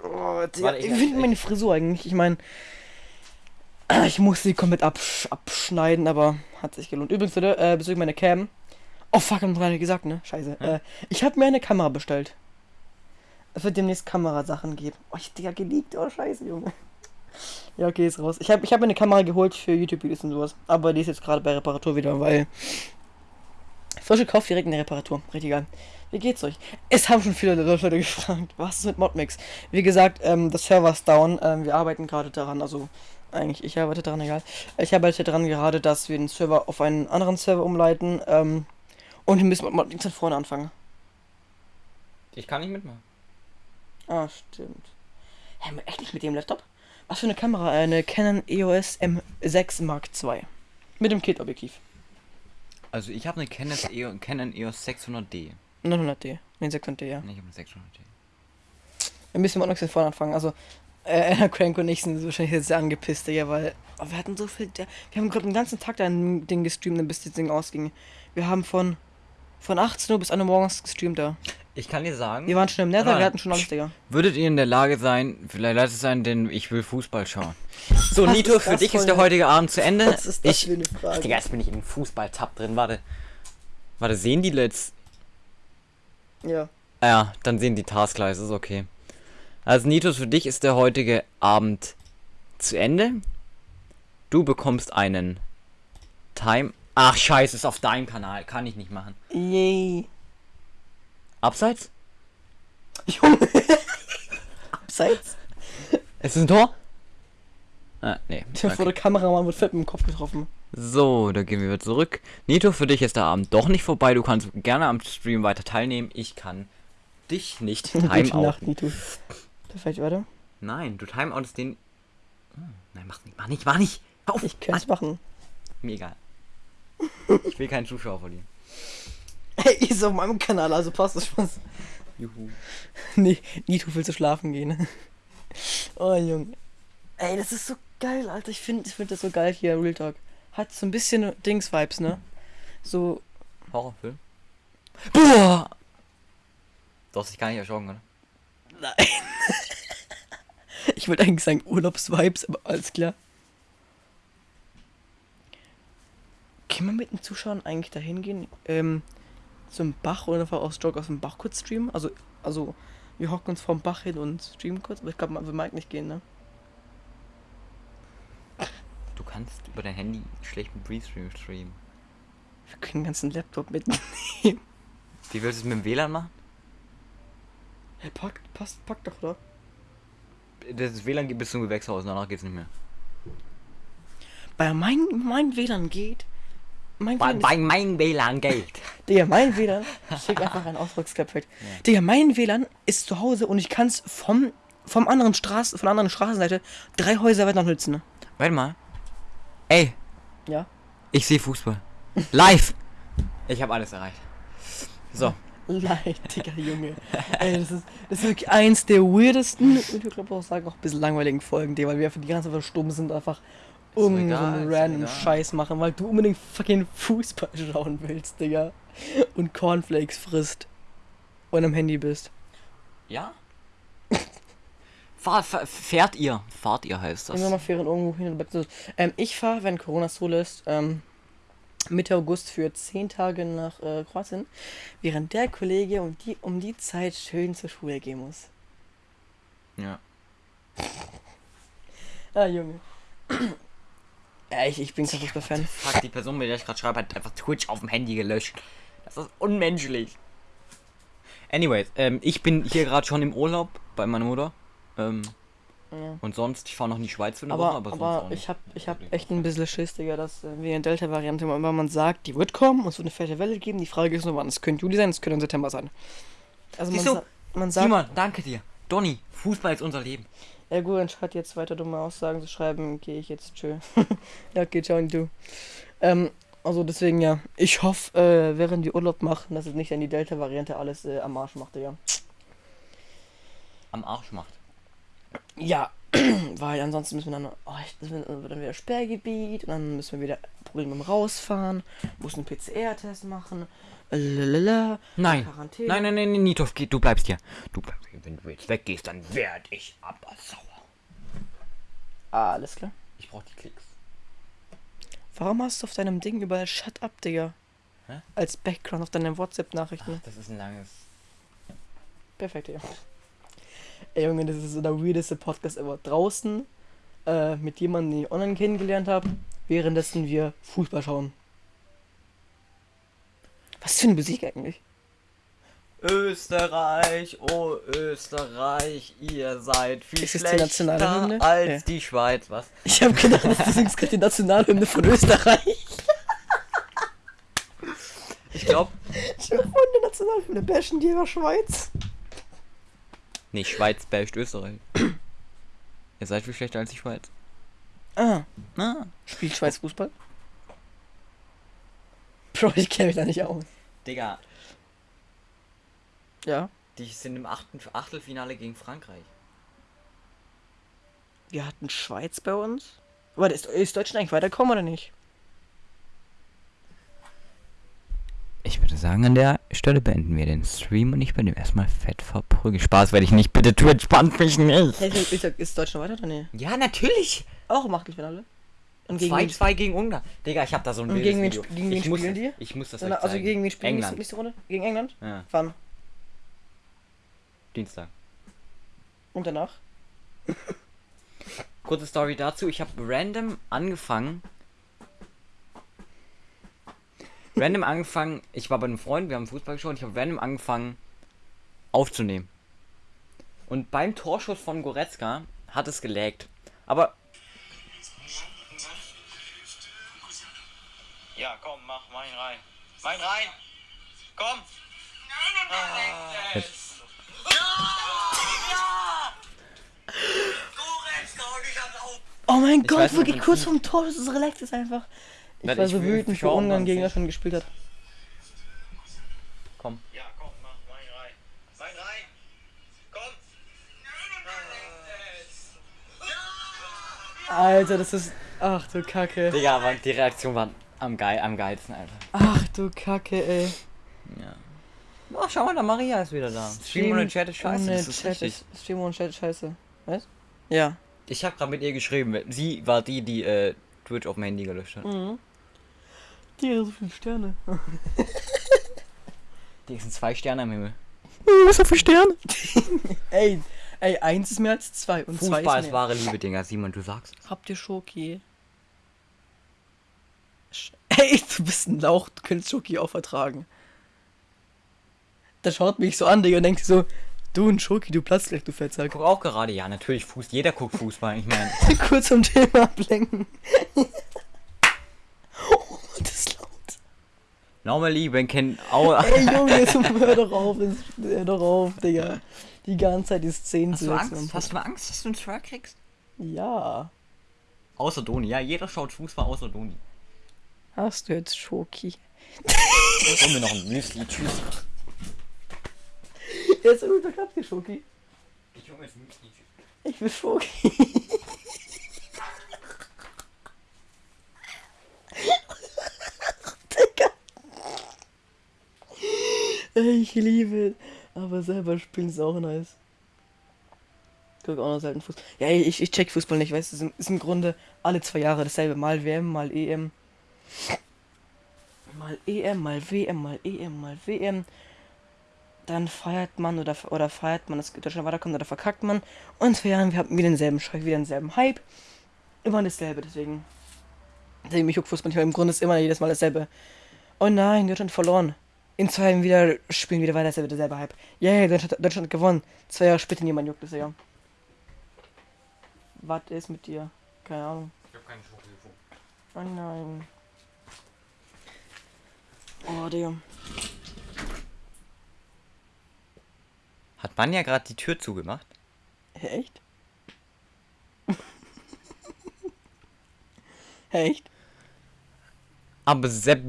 S2: Oh, Digga,
S1: ich-
S2: wie findet meine Frisur eigentlich? Ich meine, ich muss sie komplett absch abschneiden, aber hat sich gelohnt. Übrigens, Leute, äh, bezüglich meiner Cam. Oh fuck, hab gar nicht gesagt, ne? Scheiße. Äh, ich habe mir eine Kamera bestellt. Es wird demnächst Kamerasachen geben. Oh, ich Digga, geliebt. Oh, scheiße, Junge. Ja, okay, ist raus. Ich habe ich hab mir eine Kamera geholt für YouTube-Videos und sowas. Aber die ist jetzt gerade bei Reparatur wieder, weil. Frisch gekauft, direkt in der Reparatur. Richtig geil. Wie geht's euch? Es haben schon viele Leute gefragt, was ist mit Modmix? Wie gesagt, ähm, das Server ist down. Ähm, wir arbeiten gerade daran, also eigentlich ich arbeite daran, egal. Ich arbeite daran gerade, dass wir den Server auf einen anderen Server umleiten. Ähm, und wir müssen mit Modmix von vorne anfangen.
S1: Ich kann nicht mitmachen.
S2: Ah, stimmt. Hä, echt nicht mit dem Laptop? Was für eine Kamera? Eine Canon EOS M6 Mark II. Mit dem Kit-Objektiv.
S1: Also ich habe eine Canon, EO, Canon EOS 600D.
S2: 900D. Ne, 600D, ja.
S1: Nee, ich habe eine 600D.
S2: Wir müssen mit von vorne anfangen. Also, äh, Crank und ich sind wahrscheinlich jetzt sehr angepisst, Digga, weil oh, wir hatten so viel. Der, wir haben gerade den ganzen Tag da ein Ding gestreamt, bis das Ding ausging. Wir haben von, von 18 Uhr bis 1 Uhr morgens gestreamt da.
S1: Ich kann dir sagen,
S2: Wir waren schon im Nether, wir hatten schon alles, Digga.
S1: würdet ihr in der Lage sein, vielleicht lasst es sein, denn ich will Fußball schauen. So,
S2: Was
S1: Nito, für dich ist der heutige Abend zu Ende.
S2: Was ist das
S1: ich,
S2: für eine Frage?
S1: Digga, jetzt bin ich in den Fußball-Tab drin, warte. Warte, sehen die letzt?
S2: Ja.
S1: Ja, dann sehen die Taskleiste, ist okay. Also Nitus, für dich ist der heutige Abend zu Ende. Du bekommst einen Time. Ach scheiße, ist auf deinem Kanal, kann ich nicht machen.
S2: Yay.
S1: Abseits?
S2: Junge. Abseits.
S1: Es ist ein Tor? Ah, nee.
S2: Der vor der Kameramann wird fett mit dem Kopf getroffen.
S1: So, da gehen wir wieder zurück. Nito, für dich ist der Abend doch nicht vorbei. Du kannst gerne am Stream weiter teilnehmen. Ich kann dich nicht
S2: Gute Nacht,
S1: timeouten.
S2: Nito. Perfekt, warte.
S1: Nein, du timeoutest den. Hm, nein, mach nicht, mach nicht, mach nicht. Auf.
S2: Ich könnte es machen.
S1: Mir egal. Ich will keinen Zuschauer verlieren.
S2: Hey, ist auf meinem Kanal, also passt das schon.
S1: Juhu.
S2: Nee, Nito will zu schlafen gehen. Oh, Junge. Ey, das ist so geil, Alter. Ich finde ich find das so geil hier, Real Talk. Hat so ein bisschen Dings-Vibes, ne? So,
S1: Horrorfilm. Boah! Du hast dich gar nicht erschrocken, oder?
S2: nein. ich wollte eigentlich sagen Urlaubsvibes, aber alles klar. Kann man mit den Zuschauern eigentlich dahin gehen? Ähm, zum Bach oder einfach aus Jog aus dem Bach kurz streamen? Also, also, wir hocken uns vom Bach hin und streamen kurz, aber ich glaube, man will Mike nicht gehen, ne?
S1: Du kannst über dein Handy schlecht mit Breestream streamen.
S2: Wir können den ganzen Laptop mitnehmen.
S1: Wie willst du es mit dem WLAN machen?
S2: Hey, pack, passt, pack doch, oder?
S1: Das WLAN geht bis zum Gewächshaus, danach geht's nicht mehr.
S2: Bei mein, mein WLAN geht. Mein WLAN
S1: bei mein WLAN geht.
S2: Digga, mein WLAN. Schick einfach ein Ausdrucksklapp weg. Digga, mein WLAN ist zu Hause und ich kann es vom, vom anderen Straße, von der anderen Straßenseite drei Häuser weiter nutzen. Ne?
S1: Warte mal. Ey,
S2: Ja.
S1: ich sehe Fußball. Live! Ich habe alles erreicht. So.
S2: Leid, Digga, Junge. Ey, das ist, das ist wirklich eins der weirdesten und ich glaube auch sagen auch ein bisschen langweiligen Folgen, Digga, weil wir einfach die ganze Zeit stumm sind, einfach irgendeinen random. Scheiß machen, weil du unbedingt fucking Fußball schauen willst, Digga. Und Cornflakes frisst. Und am Handy bist.
S1: Ja? Fahr, fährt ihr? Fahrt ihr heißt das.
S2: Wir mal Ferien irgendwo hin ähm, Ich fahre, wenn Corona zulässt, ähm, Mitte August für 10 Tage nach äh, Kroatien, während der Kollege um die, um die Zeit schön zur Schule gehen muss.
S1: Ja.
S2: Ah, Junge. Ja, ich, ich bin kein Fußballfan.
S1: Fuck, die Person, mit der ich gerade schreibe, hat einfach Twitch auf dem Handy gelöscht. Das ist unmenschlich. Anyways, ähm, ich bin hier gerade schon im Urlaub bei meiner Mutter. Ähm,
S2: Ja.
S1: und sonst, ich fahre noch in die Schweiz für eine
S2: Aber,
S1: Woche, aber, sonst
S2: aber
S1: auch
S2: ich
S1: nicht.
S2: hab, ich hab echt ein bisschen Schiss, Digga, dass äh, wegen der Delta-Variante immer man sagt, die wird kommen und es wird eine fette Welle geben. Die Frage ist nur wann. Es könnte Juli sein, es könnte im September sein. Also man,
S1: Siehst du?
S2: sa man sagt,
S1: Simon, danke dir. Donny, Fußball ist unser Leben.
S2: Ja gut, anstatt jetzt weiter dumme Aussagen zu schreiben, gehe ich jetzt tschö. ja, okay, ciao und du. Ähm, also deswegen ja, ich hoffe, äh, während wir Urlaub machen, dass es nicht an die Delta-Variante alles äh, am Arsch macht, ja.
S1: Am Arsch macht.
S2: Ja, weil ansonsten müssen wir dann, oh, das wird dann wieder Sperrgebiet und dann müssen wir wieder Probleme beim Rausfahren, muss einen PCR-Test machen, lalala,
S1: Nein.
S2: Quarantäne.
S1: Nein, nein, nein, nein, Nitov, geh, du bleibst hier. Du bleibst hier. Wenn du jetzt weggehst, dann werd ich aber sauer.
S2: Ah, alles klar.
S1: Ich brauch die Klicks.
S2: Warum hast du auf deinem Ding überall Shut up, Digga?
S1: Hä?
S2: Als Background auf deinen WhatsApp-Nachrichten.
S1: Das ist ein langes.
S2: Perfekt, ja. Ey Junge, das ist so der weirdeste Podcast ever. Draußen äh, mit jemandem, den ich online kennengelernt habe, währenddessen wir Fußball schauen. Was für eine Musik eigentlich?
S1: Österreich, oh Österreich, ihr seid viel
S2: Ist die
S1: schlechter
S2: Hymne?
S1: als
S2: Ja.
S1: die Schweiz. Was?
S2: Ich habe gedacht, du singst gerade die Nationalhymne von Österreich.
S1: Ich glaube.
S2: Ich habe der Nationalhymne bashen die in der Schweiz.
S1: Nee, Schweiz basht Österreich. ihr seid viel schlechter als die Schweiz.
S2: Ah,
S1: Ah.
S2: spielt Schweiz Fußball? Bro, ich kenne mich da nicht aus.
S1: Digga,
S2: Ja.
S1: die sind im achten Achtelfinale gegen Frankreich.
S2: Wir hatten Schweiz bei uns. Warte, ist, ist Deutschland eigentlich weitergekommen oder nicht?
S1: Ich würde sagen, an der Stelle beenden wir den Stream und ich bin dem erstmal fett verprügelt. Spaß werde ich nicht, bitte Twitch spannt mich nicht.
S2: Hey, ist, ist Deutschland weiter oder nicht?
S1: Ja, natürlich.
S2: Auch im Achtelfinale. Und gegen wen
S1: 2-2 gegen Ungarn. Digga, ich hab da so ein
S2: Und gegen wen gegen wen
S1: ich muss,
S2: spielen die?
S1: Ich muss das
S2: also
S1: zeigen.
S2: gegen wen spielen
S1: England.
S2: die nächste Runde? Gegen England?
S1: Ja,
S2: Wann?
S1: Dienstag.
S2: Und danach?
S1: Kurze Story dazu. Ich habe random angefangen. Random angefangen. Ich war bei einem Freund, wir haben Fußball geschaut. Ich habe random angefangen aufzunehmen. Und beim Torschuss von Goretzka hat es gelaggt. Aber
S4: Ja, komm, mach, mach ihn rein. Ihn rein! Komm!
S2: Oh mein
S1: Ich
S2: Gott, wirklich kurz vorm Tor, das ist relax ist einfach. Ich
S1: Nein,
S2: war
S1: ich
S2: so
S1: will-
S2: wütend
S1: ich
S2: für Ungarn gegen schon gespielt hat.
S1: komm.
S4: Ja, komm, mach, rein. Mach ihn rein! Komm!
S2: Alter, das ist. Ach du Kacke.
S1: Digga, aber die Reaktion war am, geil, am geilsten einfach.
S2: Ach du Kacke, ey.
S1: Ja. Oh, schau mal, der Maria ist wieder da. Stream ohne Chat ist scheiße, das ist
S2: Chat ist- Stream ohne Chat ist scheiße. Was? Ja.
S1: Ich habe gerade mit ihr geschrieben. Sie war die, die äh, Twitch auf dem Handy gelöscht hat.
S2: Mhm. Die hat so viele Sterne.
S1: Die sind zwei Sterne am Himmel.
S2: Was so viele Sterne? ey, ey, eins ist mehr als zwei und zwei
S1: Fußball
S2: ist
S1: ist
S2: mehr.
S1: wahre Liebe, Digga. Simon, du sagst.
S2: Habt ihr Schoki? Sch- Ey, du bist ein Lauch, du könntest Schoki auch vertragen. Der schaut mich so an, Digga, und denkt sich so, du ein Schoki, du platzt gleich, du Fettsack.
S1: Guck auch gerade, ja, natürlich, Fuß, jeder guckt Fußball. Ich meine,
S2: Kurz zum Thema ablenken. oh, das ist laut.
S1: Normally, wenn kein Au.
S2: Ey, Junge, jetzt hör doch auf, jetzt- hör doch auf, Digga. Die ganze Zeit die Szenen
S1: Hast
S2: zu
S1: du. Angst? Hast du Angst, dass du einen Truck kriegst?
S2: Ja.
S1: Außer Doni, ja, jeder schaut Fußball außer Doni.
S2: Hast du jetzt Schoki?
S1: Hol mir noch ein Müsli, tschüss.
S2: Jetzt habt ihr Schoki.
S1: Ich hol mir jetzt Müsli, tschüss.
S2: Ich will Schoki. Digga. Ey, Ich liebe es. Aber selber spielen ist auch nice. Guck auch noch selten Fußball. Ja, ich, ich check Fußball nicht, weißt du, es ist, ist im Grunde alle zwei Jahre dasselbe. Mal WM, mal EM. Mal EM, mal WM, mal EM, mal WM dann feiert man oder, oder feiert man, dass Deutschland weiterkommt oder verkackt man. Und in zwei Jahren, wir haben wieder denselben Schreck, wieder denselben Hype. Immer dasselbe, deswegen. Deswegen mich juckt Fußball nicht, weil im Grunde ist immer jedes Mal dasselbe. Oh nein, Deutschland verloren. In zwei Jahren wieder spielen wieder weiter dasselbe, derselbe Hype. Yay, Deutschland, Deutschland hat gewonnen. Zwei Jahre später niemand juckt das ja. Was ist mit dir? Keine Ahnung.
S1: Ich hab keine Schokolade.
S2: Oh nein. Oh, Digga.
S1: Hat man ja gerade die Tür zugemacht?
S2: Echt? Echt?
S1: Aber Sepp.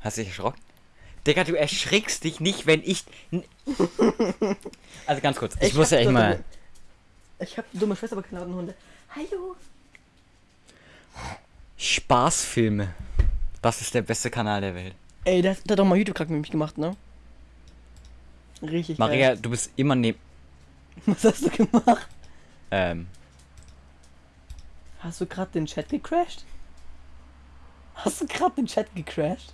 S1: Hast du dich erschrocken? Digga, du erschrickst dich nicht, wenn ich. Also ganz kurz, ich, muss ja echt mal.
S2: dumme- Ich hab dumme Schwester, aber keine Hunde. Hallo.
S1: Spaßfilme. Das ist der beste Kanal der Welt.
S2: Ey, der, der hat doch mal YouTube-Kack mit mich gemacht, ne? Richtig
S1: Maria,
S2: geil.
S1: du bist immer neben.
S2: Was hast du gemacht?
S1: Ähm.
S2: Hast du gerade den Chat gecrashed? Hast du gerade den Chat gecrashed?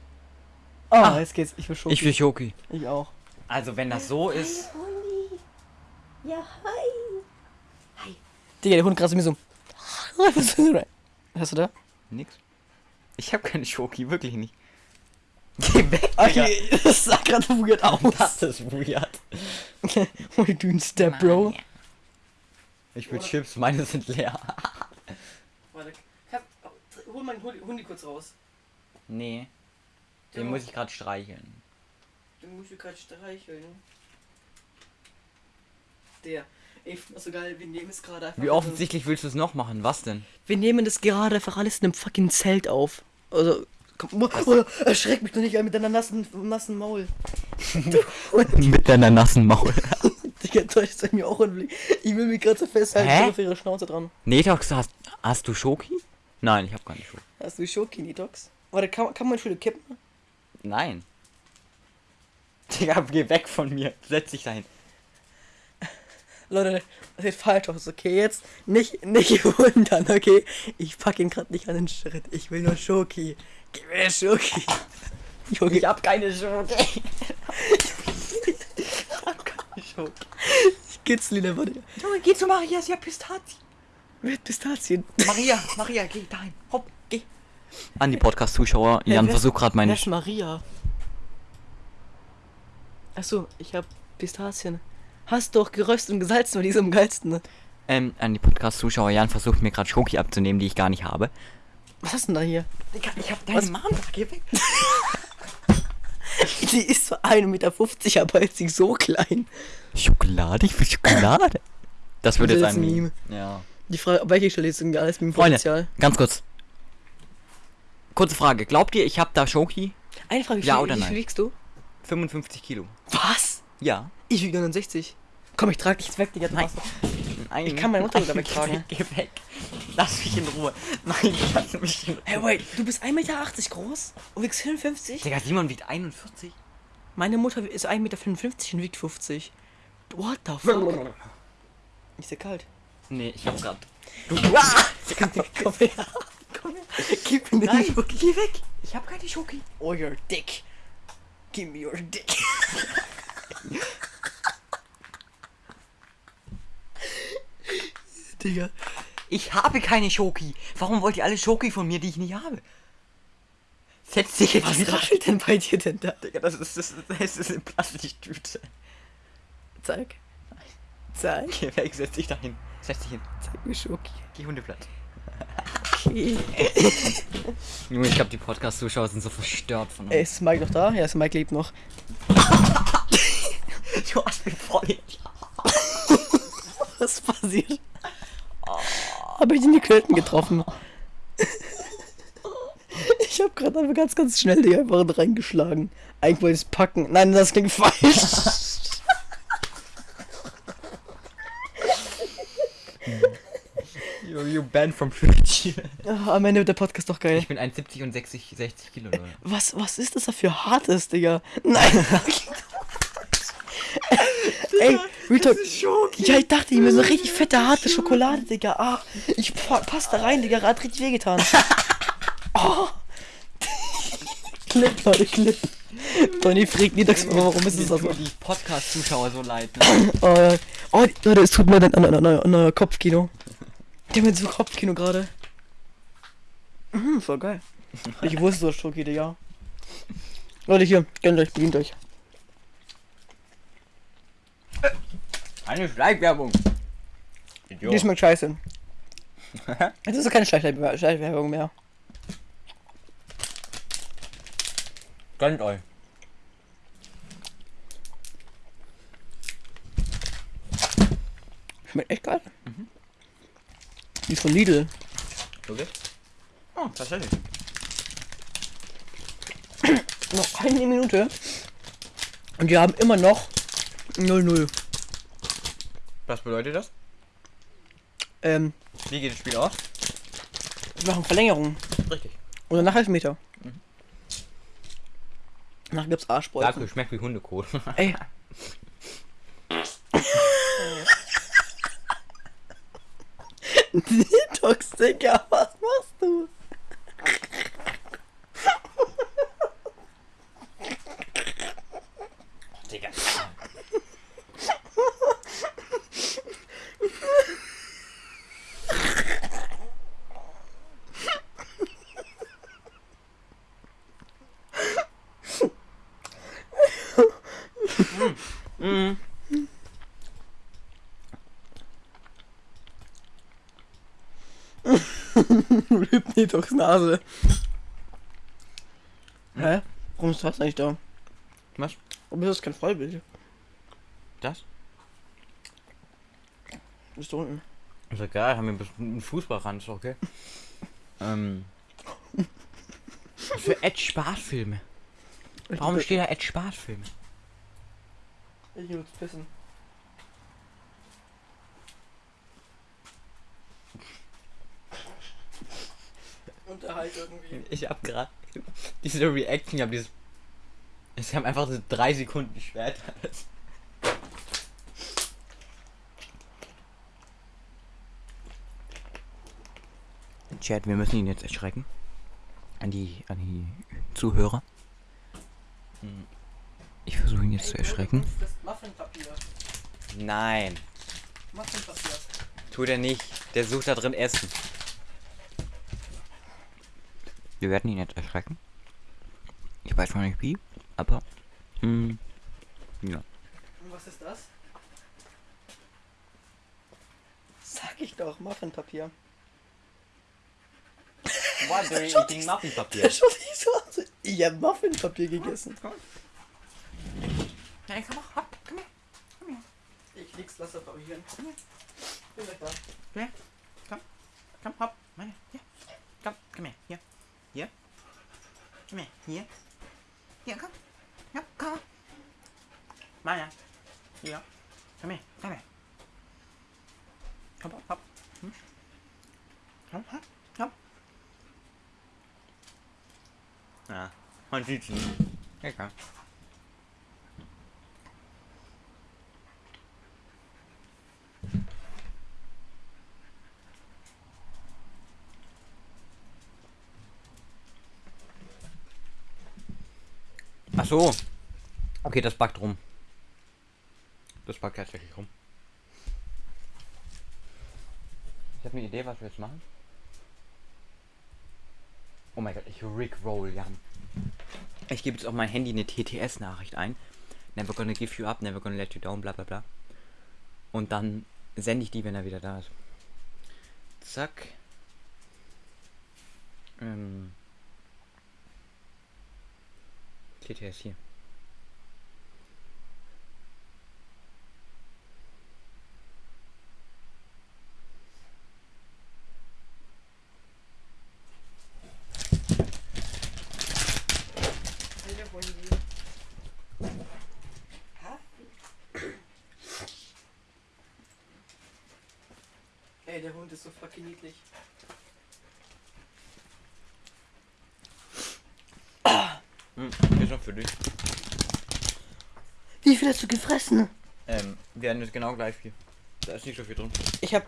S2: Oh,
S1: Ah.
S2: jetzt geht's. Ich will schon.
S1: Ich will Schoki.
S2: Ich auch.
S1: Also, wenn das so ist.
S2: Ja, hi. Digga, der Hund gerade mir so. Hast du da?
S1: Nix. Ich habe keine Schoki, wirklich nicht. Geh weg,
S2: Okay, das sah gerade weird aus.
S1: Das ist weird.
S2: What you doing, Step Bro?
S1: Ich will Chips, meine sind leer.
S2: Warte, kannst, hol mal hol, hol die kurz raus.
S1: Nee. Den muss ich gerade streicheln.
S2: Den musst du gerade streicheln. Der. Ey, ich find das so geil, wir nehmen es gerade einfach.
S1: Wie offensichtlich willst du es noch machen? Was denn?
S2: Wir nehmen das gerade einfach alles in einem fucking Zelt auf. Also, komm, oh, oh, erschreck mich doch nicht mit deiner nassen, nassen Maul.
S1: Mit deiner nassen Maul.
S2: Digga, Deutsch ist mir auch ein Blick. Ich will mich gerade so festhalten,
S1: Hä?
S2: ich auf ihre Schnauze dran.
S1: Netox, hast, hast du Schoki? Nein, ich habe keine Schoki.
S2: Hast du Schoki-Nitox? Warte, kann, kann man Schule kippen?
S1: Nein. Digga, geh weg von mir. Setz dich dahin.
S2: Leute, das sieht falsch aus, okay? Jetzt nicht, nicht wundern, okay? Ich pack ihn gerade nicht an den Schritt. Ich will nur Schoki. Gib mir Schoki. Junge,
S1: hab keine Schoki.
S2: ich kitzle ihn einfach.
S1: Junge, geh zu Maria, sie hat Pistazien.
S2: Mit Pistazien.
S1: Maria, Maria, geh dahin. Hopp. An die Podcast-Zuschauer. Jan
S2: wer-
S1: versucht gerade meine.
S2: Ist Maria? Achso, ich hab Pistazien. hast doch geröstet und gesalzen, weil die ist am geilsten. Ne?
S1: Ähm, an die Podcast-Zuschauer, Jan versucht mir gerade Schoki abzunehmen, die ich gar nicht habe.
S2: Was hast du denn da hier?
S1: Ich hab
S2: Was?
S1: Mom, geh weg.
S2: Die ist so 1,50 Meter, aber ist sie so klein.
S1: Schokolade? Ich will Schokolade. Das wird
S2: Das
S1: jetzt
S2: ist
S1: ein
S2: ein
S1: Meme. Ja.
S2: Die Frage, auf welche Stelle ist denn alles mit dem
S1: Freunde,
S2: Potenzial?
S1: ganz kurz. Kurze Frage. Glaubt ihr, ich habe da Schoki?
S2: Eine Frage, wie
S1: Ja
S2: viel,
S1: oder
S2: wie viel wiegst du?
S1: 55 Kilo.
S2: Was?
S1: Ja.
S2: Ich wiege 69. Komm, ich trage dich weg, Digga. du
S1: Nein. Nein.
S2: Ich kann meine Mutter
S1: Nein,
S2: wegtragen.
S1: Geh, weg. Lass mich in Ruhe. Nein, lass mich in Ruhe.
S2: Hey, wait, du bist 1,80 Meter groß und wiegst 54?
S1: Digga, Simon wiegt 41.
S2: Meine Mutter ist 1,55 Meter und wiegt 50. What the fuck? Ist dir kalt?
S1: Nee, ich hab grad. Du.
S2: Komm her. Komm her. Gib mir
S1: Nein,
S2: den Schoki. Geh weg.
S1: Ich hab keine Schoki.
S2: Oh, your dick. Give me your dick. Digga.
S1: Ich habe keine Schoki. Warum wollt ihr alle Schoki von mir, die ich nicht habe? Setz dich jetzt
S2: Was
S1: wieder.
S2: raschelt denn bei dir denn da?
S1: Digga, das ist, das ist, das ist eine Plastiktüte.
S2: Zeig. Zeig.
S1: Geh weg, setz dich dahin. Setz dich hin.
S2: Zeig mir Schoki.
S1: Geh Hundeblatt.
S2: Okay.
S1: Junge, ich glaube, die Podcast-Zuschauer sind so verstört von uns.
S2: Ey, ist Mike noch da? Ja, ist Mike lebt noch.
S1: du hast mich voll
S2: Was passiert? Habe ich den die Klöten getroffen? Ich habe gerade einfach ganz, ganz schnell die einfach reingeschlagen. Eigentlich wollte ich es packen. Nein, das klingt falsch.
S1: You, you banned from Twitch.
S2: Ah, Am Ende wird der Podcast doch geil.
S1: Ich bin 1,70 und 60, 60 Kilo, Leute.
S2: Was, was ist das da für hartes, Digga? Nein. Ey, Retalk. Ja, ich dachte, ich mir so richtig fette, harte Schokolade, Digga. Ah, ich pa pass da rein, Digga. Hat richtig wehgetan. Oh. Clip, Leute, Clip. Tony fragt nie das, warum ist es das so?
S1: die Podcast-Zuschauer so leid. Ne?
S2: Oh, ja. oh, Leute, es tut mir leid an, an Kopfkino. Der mit so Kopfkino gerade. Mhm, voll geil. Ich wusste so Schoki, Digga. Leute, hier, gönnt euch, bedient euch.
S1: Eine Schleichwerbung.
S2: Die schmeckt scheiße. Jetzt ist doch keine Schleichwerbung mehr.
S1: Gönnt euch.
S2: Schmeckt echt geil. Die ist von Lidl.
S1: Okay. Oh, tatsächlich.
S2: Noch eine Minute. Und wir haben immer noch 0-0.
S1: Was bedeutet das?
S2: Ähm,
S1: Wie geht das Spiel aus?
S2: wir machen Verlängerung.
S1: Richtig.
S2: Und danach Elfmeter. Danach gibt's Arschbolzen.
S1: Danke, schmeckt wie Hundekohl.
S2: Ey. Detox, Digga, was machst du?
S1: Digga.
S2: Detox Nase. Hä? Warum ist das nicht da?
S1: Was?
S2: Warum ist das kein Vollbild?
S1: Das?
S2: Ist da unten.
S1: Ist egal, haben wir einen Fußballrand, ist okay. ähm. Für Ed Spaßfilme? Warum steht da Ed Spaßfilme?
S2: Ich muss pissen. Unterhalt irgendwie.
S1: Ich hab gerade diese Reaction, ich hab dieses. Es haben einfach so drei Sekunden später. Chat, wir müssen ihn jetzt erschrecken. An die, an die Zuhörer. Ich versuche ihn jetzt zu erschrecken. Nein, tut er nicht. Der sucht da drin Essen. Wir werden ihn jetzt erschrecken. Ich weiß noch nicht wie, aber. Hm, ja.
S2: Und was ist das? Sag ich doch, Muffinpapier.
S1: Why do you eating Muffinpapier?
S2: Ich hab Muffinpapier gegessen.
S1: Hey, komm mal, hopp, komm her.
S2: Ich leg's Wasser probieren. Bin gleich da.
S1: Komm her. Komm. Komm, hopp. Meine. Hier. Komm, komm her. Hier. Hier. Komm her. Hier. Hier, komm. Ja, komm. Meine. Hier. Komm her. Komm her. Komm, hopp, hopp. Hm? Komm, hopp. Komm. Ja, man sieht's nicht. Ja, komm. Ach so. Okay, das backt rum. Das backt tatsächlich rum. Ich habe eine Idee, was wir jetzt machen. Oh mein Gott, ich rickroll, Jan. Ich gebe jetzt auf mein Handy eine TTS-Nachricht ein. Never gonna give you up, never gonna let you down, bla bla bla. Und dann sende ich die, wenn er wieder da ist. Zack. Ähm. TTS hier.
S2: Ey, der Hund ist so fucking niedlich.
S1: Hm, ist noch für dich.
S2: Wie viel hast du gefressen?
S1: Ähm, wir haben jetzt genau gleich viel. Da ist nicht so viel drin.
S2: Ich hab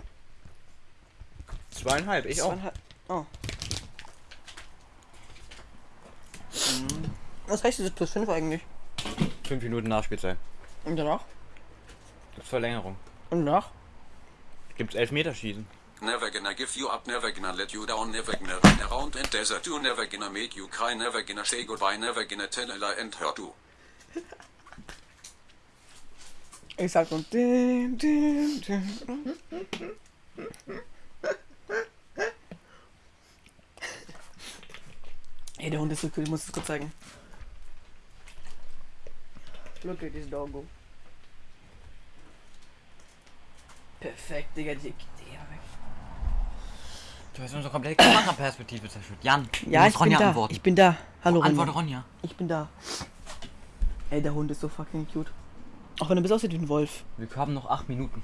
S1: Zweieinhalb, ich auch.
S2: zweieinhalb. Oh. Mhm. Was heißt dieses plus 5 eigentlich?
S1: Fünf Minuten Nachspielzeit.
S2: Und danach?
S1: Gibt's Verlängerung.
S2: Und danach?
S1: Gibt's Elfmeterschießen.
S3: Never gonna give you up, never gonna let you down, never gonna run around and desert you, never gonna make you cry, never gonna say goodbye, never gonna tell a lie and hurt you.
S2: Ich sag nur. Dim, dim, dim. Ey, der Hund ist so cool, ich muss es kurz zeigen. Look at this doggo. Perfekt, Digga, die, Digga, weg.
S1: Du hast unsere komplette Kameraperspektive zerstört. Jan,
S2: Ja, ich
S1: Ronja
S2: bin da.
S1: antworten.
S2: Ich bin da. Hallo,
S1: Antworte
S2: Ronja.
S1: Ronja.
S2: Ich bin da. Ey, der Hund ist so fucking cute. Auch wenn er bis aussieht wie ein Wolf.
S1: Wir haben noch acht Minuten.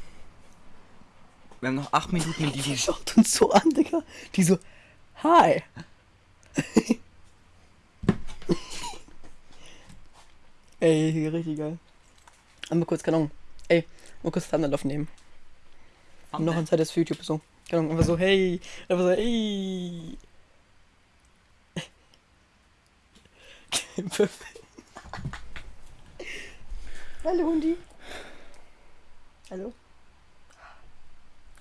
S1: Wir haben noch acht Minuten in
S2: Die
S1: diesem.
S2: schaut uns so an, Digga. Die so, hi. Ey, richtig geil. Einmal kurz, keine Ahnung. Ey, mal kurz Thunder aufnehmen. Und noch ein zweites für YouTube so. Keine Ahnung, einfach so, hey. Einfach so, hey. Perfekt. Hallo, Hundi. Hallo.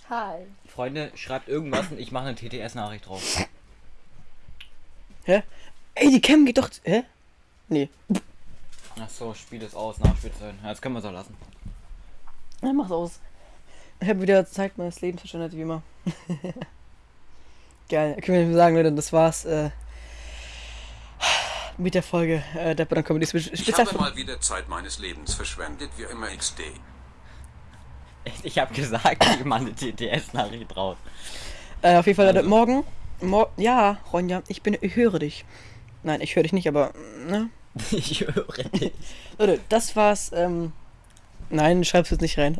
S2: Hi.
S1: Freunde, schreibt irgendwas und ich mache eine TTS-Nachricht drauf.
S2: Hä? Ey, die Cam geht doch. Hä? Nee.
S1: Ach so, Spiel ist aus, Nachspielzeit. Ja, jetzt können wir es auch lassen.
S2: Ja, mach's aus. Ich habe wieder Zeit meines Lebens verschwendet, wie immer. Geil. Können wir sagen, Leute, das war's äh, mit der Folge äh, der Badon Comedy Spe-
S3: Ich habe mal wieder Zeit meines Lebens verschwendet, wie immer XD.
S1: Ich habe gesagt, ich mache eine TTS-Nachricht drauf.
S2: Äh, auf jeden Fall, Leute,
S1: Also.
S2: morgen. Mor ja, Ronja, ich bin, ich höre dich. Nein, ich höre dich nicht, aber, ne?
S1: Ich höre dich.
S2: Leute, das war's. Ähm, nein, schreib's jetzt nicht rein.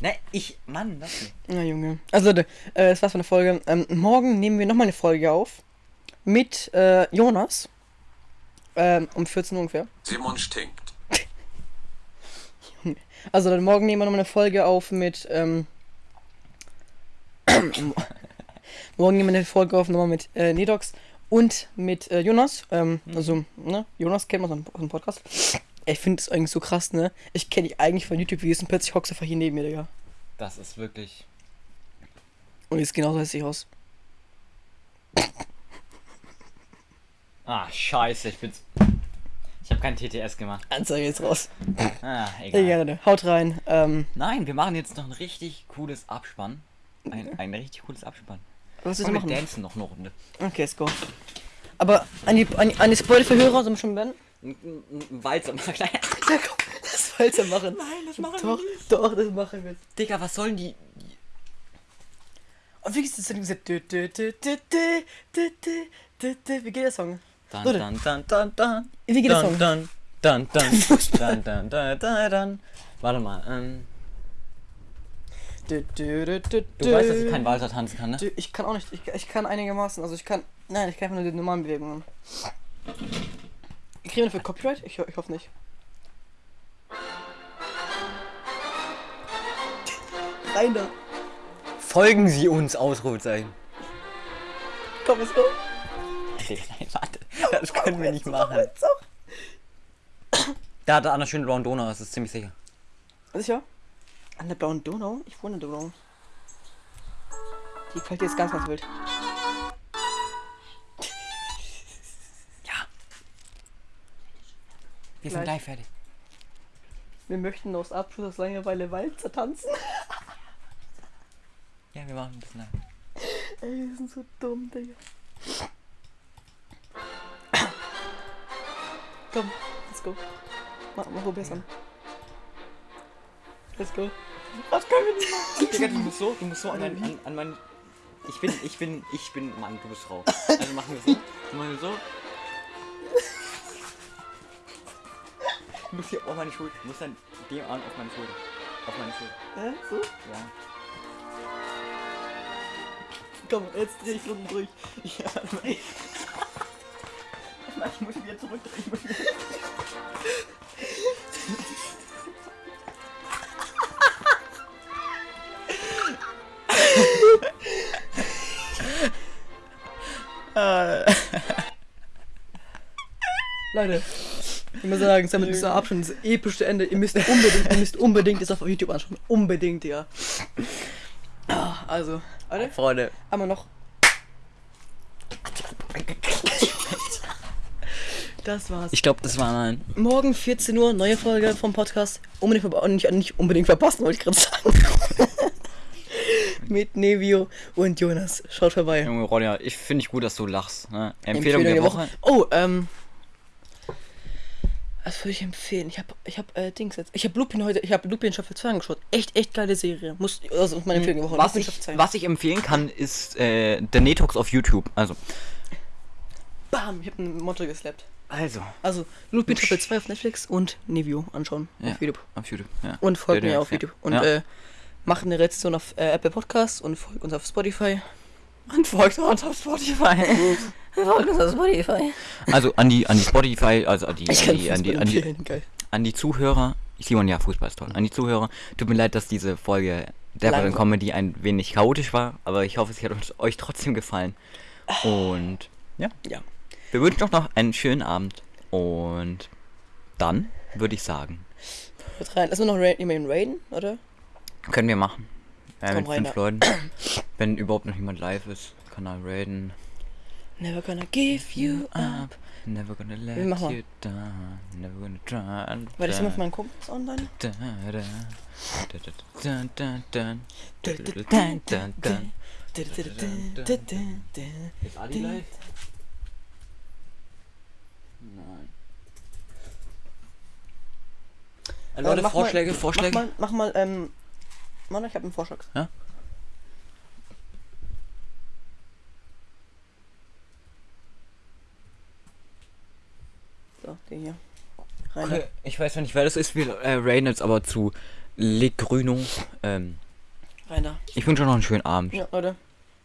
S1: Ne, ich. Mann, das nicht.
S2: Na Junge. Also Leute, äh, das war's von der Folge. Ähm, morgen nehmen wir nochmal eine Folge auf. Mit äh, Jonas. Ähm, um 14 Uhr ungefähr.
S3: Simon stinkt.
S2: Also dann morgen nehmen wir nochmal eine Folge auf mit, ähm, morgen nehmen wir eine Folge auf nochmal mit äh, Nedox und mit äh, Jonas. Ähm, also, ne, Jonas kennt man aus dem Podcast. Ich finde es eigentlich so krass, ne? Ich kenne dich eigentlich von YouTube-Videos und plötzlich hockst du einfach hier neben mir, Digga.
S1: Das ist wirklich.
S2: Und jetzt genauso heißt ich aus.
S1: Ah, scheiße, ich bin's. Ich habe kein TTS gemacht.
S2: Anzeige jetzt raus.
S1: Ah, egal.
S2: gerne. Haut rein. Ähm,
S1: Nein, wir machen jetzt noch ein richtig cooles Abspann. Ein, ein richtig cooles Abspann.
S2: was du
S1: Und wir
S2: machen?
S1: dancen noch eine Runde.
S2: Okay, let's go. Aber an die, an die, an die Spoiler-Verhörer sollen wir schon beenden?
S1: Ein, Walzer machen.
S2: Nein, komm, das Walzer machen.
S1: Nein, das machen
S2: doch, wir nicht. Doch, das machen wir.
S1: Digga, was sollen die.
S2: Und wie ist das denn gesagt? Wie geht der Song?
S1: Dann, dann, dann, dann, dann.
S2: Wie geht der Song?
S1: Dann, dann, dann, dann, dann, dann, dann, dann. dann. Warte mal, ähm.
S2: Du, du, du,
S1: du weißt, dass ich keinen Walzer tanzen kann, ne?
S2: Ich kann auch nicht. Ich, ich kann einigermaßen. Also ich kann. Nein, ich kann einfach nur die normalen Bewegungen. Kriegen wir dafür Copyright? Ich, ich hoffe nicht. Rein da.
S1: Folgen Sie uns, Ausrufezeichen.
S2: Komm, go.
S1: Digga, Nein, warte, das können wir nicht machen. Da hat er eine schöne blaue Donau, das ist ziemlich sicher.
S2: Sicher? An der blauen Donau? Ich wohne in der Donau. Die gefällt dir jetzt ganz, ganz wild.
S1: Wir sind
S2: Gleich.
S1: gleich fertig.
S2: Wir möchten aus Abschluss aus Langeweile Walzer tanzen.
S1: Ja, wir machen ein bisschen lang.
S2: Ey, wir sind so dumm, Digga. Komm, let's go. Mach, mach probier's an. Let's go. Was können wir nicht machen?
S1: Digga, du musst so, du musst so an, mein, an, an mein. Ich bin, ich bin, ich bin Mann, du bist Frau. Also machen wir so. Machen wir so. Du musst hier auf meine Schulter. Du musst dann dem Arm auf meine Schulter. Auf meine Schulter.
S2: Hä? So?
S1: Ja.
S2: Komm, jetzt dreh ich unten durch. Ja, nein. Nein, ich muss wieder zurückdrehen. Ich muss wieder- Leute, ich muss sagen, damit ist der Abschnitt das epische Ende. Ihr müsst unbedingt, ihr müsst unbedingt das auf YouTube anschauen. Unbedingt, ja. Ah, Also, Leute,
S1: Freunde.
S2: einmal noch. Das war's.
S1: Ich glaube, das war mein.
S2: Morgen 14 Uhr, neue Folge vom Podcast. Unbedingt nicht, nicht unbedingt verpassen, wollte ich gerade sagen. Mit Nevio und Jonas. Schaut vorbei.
S1: Junge Ronja, ich finde ich gut, dass du lachst. Ne? Empfehlung, der Woche.
S2: Oh, ähm. Was würde ich empfehlen? Ich habe ich hab, äh, Dings jetzt. Ich habe Lupin heute, ich habe Lupin Staffel 2 angeschaut. Echt, echt geile Serie. Muss, also meine Empfehlung der Woche.
S1: Was ich,
S2: Staffel 2.
S1: was ich empfehlen kann, ist äh, der Netox auf YouTube. Also.
S2: Bam, ich habe ein Motto geslappt.
S1: Also.
S2: Also, Lupin Staffel 2 auf Netflix und Nevio anschauen
S1: Ja.
S2: auf YouTube.
S1: Auf YouTube. Ja.
S2: Und folgt mir auf
S1: ja.
S2: YouTube. Und
S1: Ja.
S2: äh, macht eine Rezension auf äh, Apple Podcasts und folgt uns auf Spotify.
S1: Und folgt uns auf Spotify.
S2: Folgt uns auf Spotify.
S1: also an die, an die Spotify, also an die,
S2: Ich
S1: an die, an die, an die, an die Zuhörer. Simon, ja, Fußball ist toll. An die Zuhörer, tut mir leid, dass diese Folge der
S2: Lang war.
S1: Comedy ein wenig chaotisch war, aber ich hoffe, es hat uns- euch trotzdem gefallen. Und ja,
S2: Ja.
S1: wir wünschen euch noch einen schönen Abend und dann würde ich sagen,
S2: Hört rein. Lass uns noch ra jemanden raiden, oder?
S1: können wir machen. Ja, mit
S2: rein,
S1: fünf. Leuten. Wenn überhaupt noch jemand live ist, kann er raiden.
S2: Never gonna give you up.
S1: Never gonna let
S2: you mal.
S1: down. Never gonna try and
S2: War
S1: das
S2: immer von meinen Kumpels online?
S1: Ist Adi live? Nein. Äh, Leute, Vorschläge, Vorschläge.
S2: Mach mal, mach mal ähm, Mann, ich habe einen Vorschlag.
S1: Ja?
S2: So, den hier. Rein.
S1: Okay, ich weiß noch nicht, wer das ist. Wir äh, raiden jetzt aber zu Le Grüno. Ähm,
S2: Rein da.
S1: ich wünsche euch noch einen schönen Abend.
S2: Ja, Leute.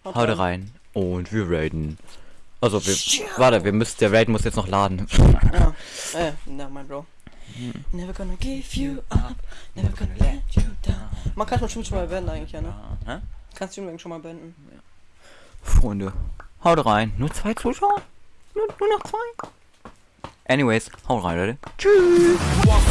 S1: Haut rein. Und wir raiden. Also, wir, warte, wir müssen, der Raid muss jetzt noch laden.
S2: Ja. Äh, na, mein Bro. Never gonna give you up. Never gonna let you down. Man kann schon schon mal beenden eigentlich, ja, ne?
S1: Hä?
S2: Kannst du übrigens schon mal beenden.
S1: Freunde, haut rein. Nur zwei Zuschauer? Nur, nur noch zwei? Anyways, haut rein, Leute.
S5: One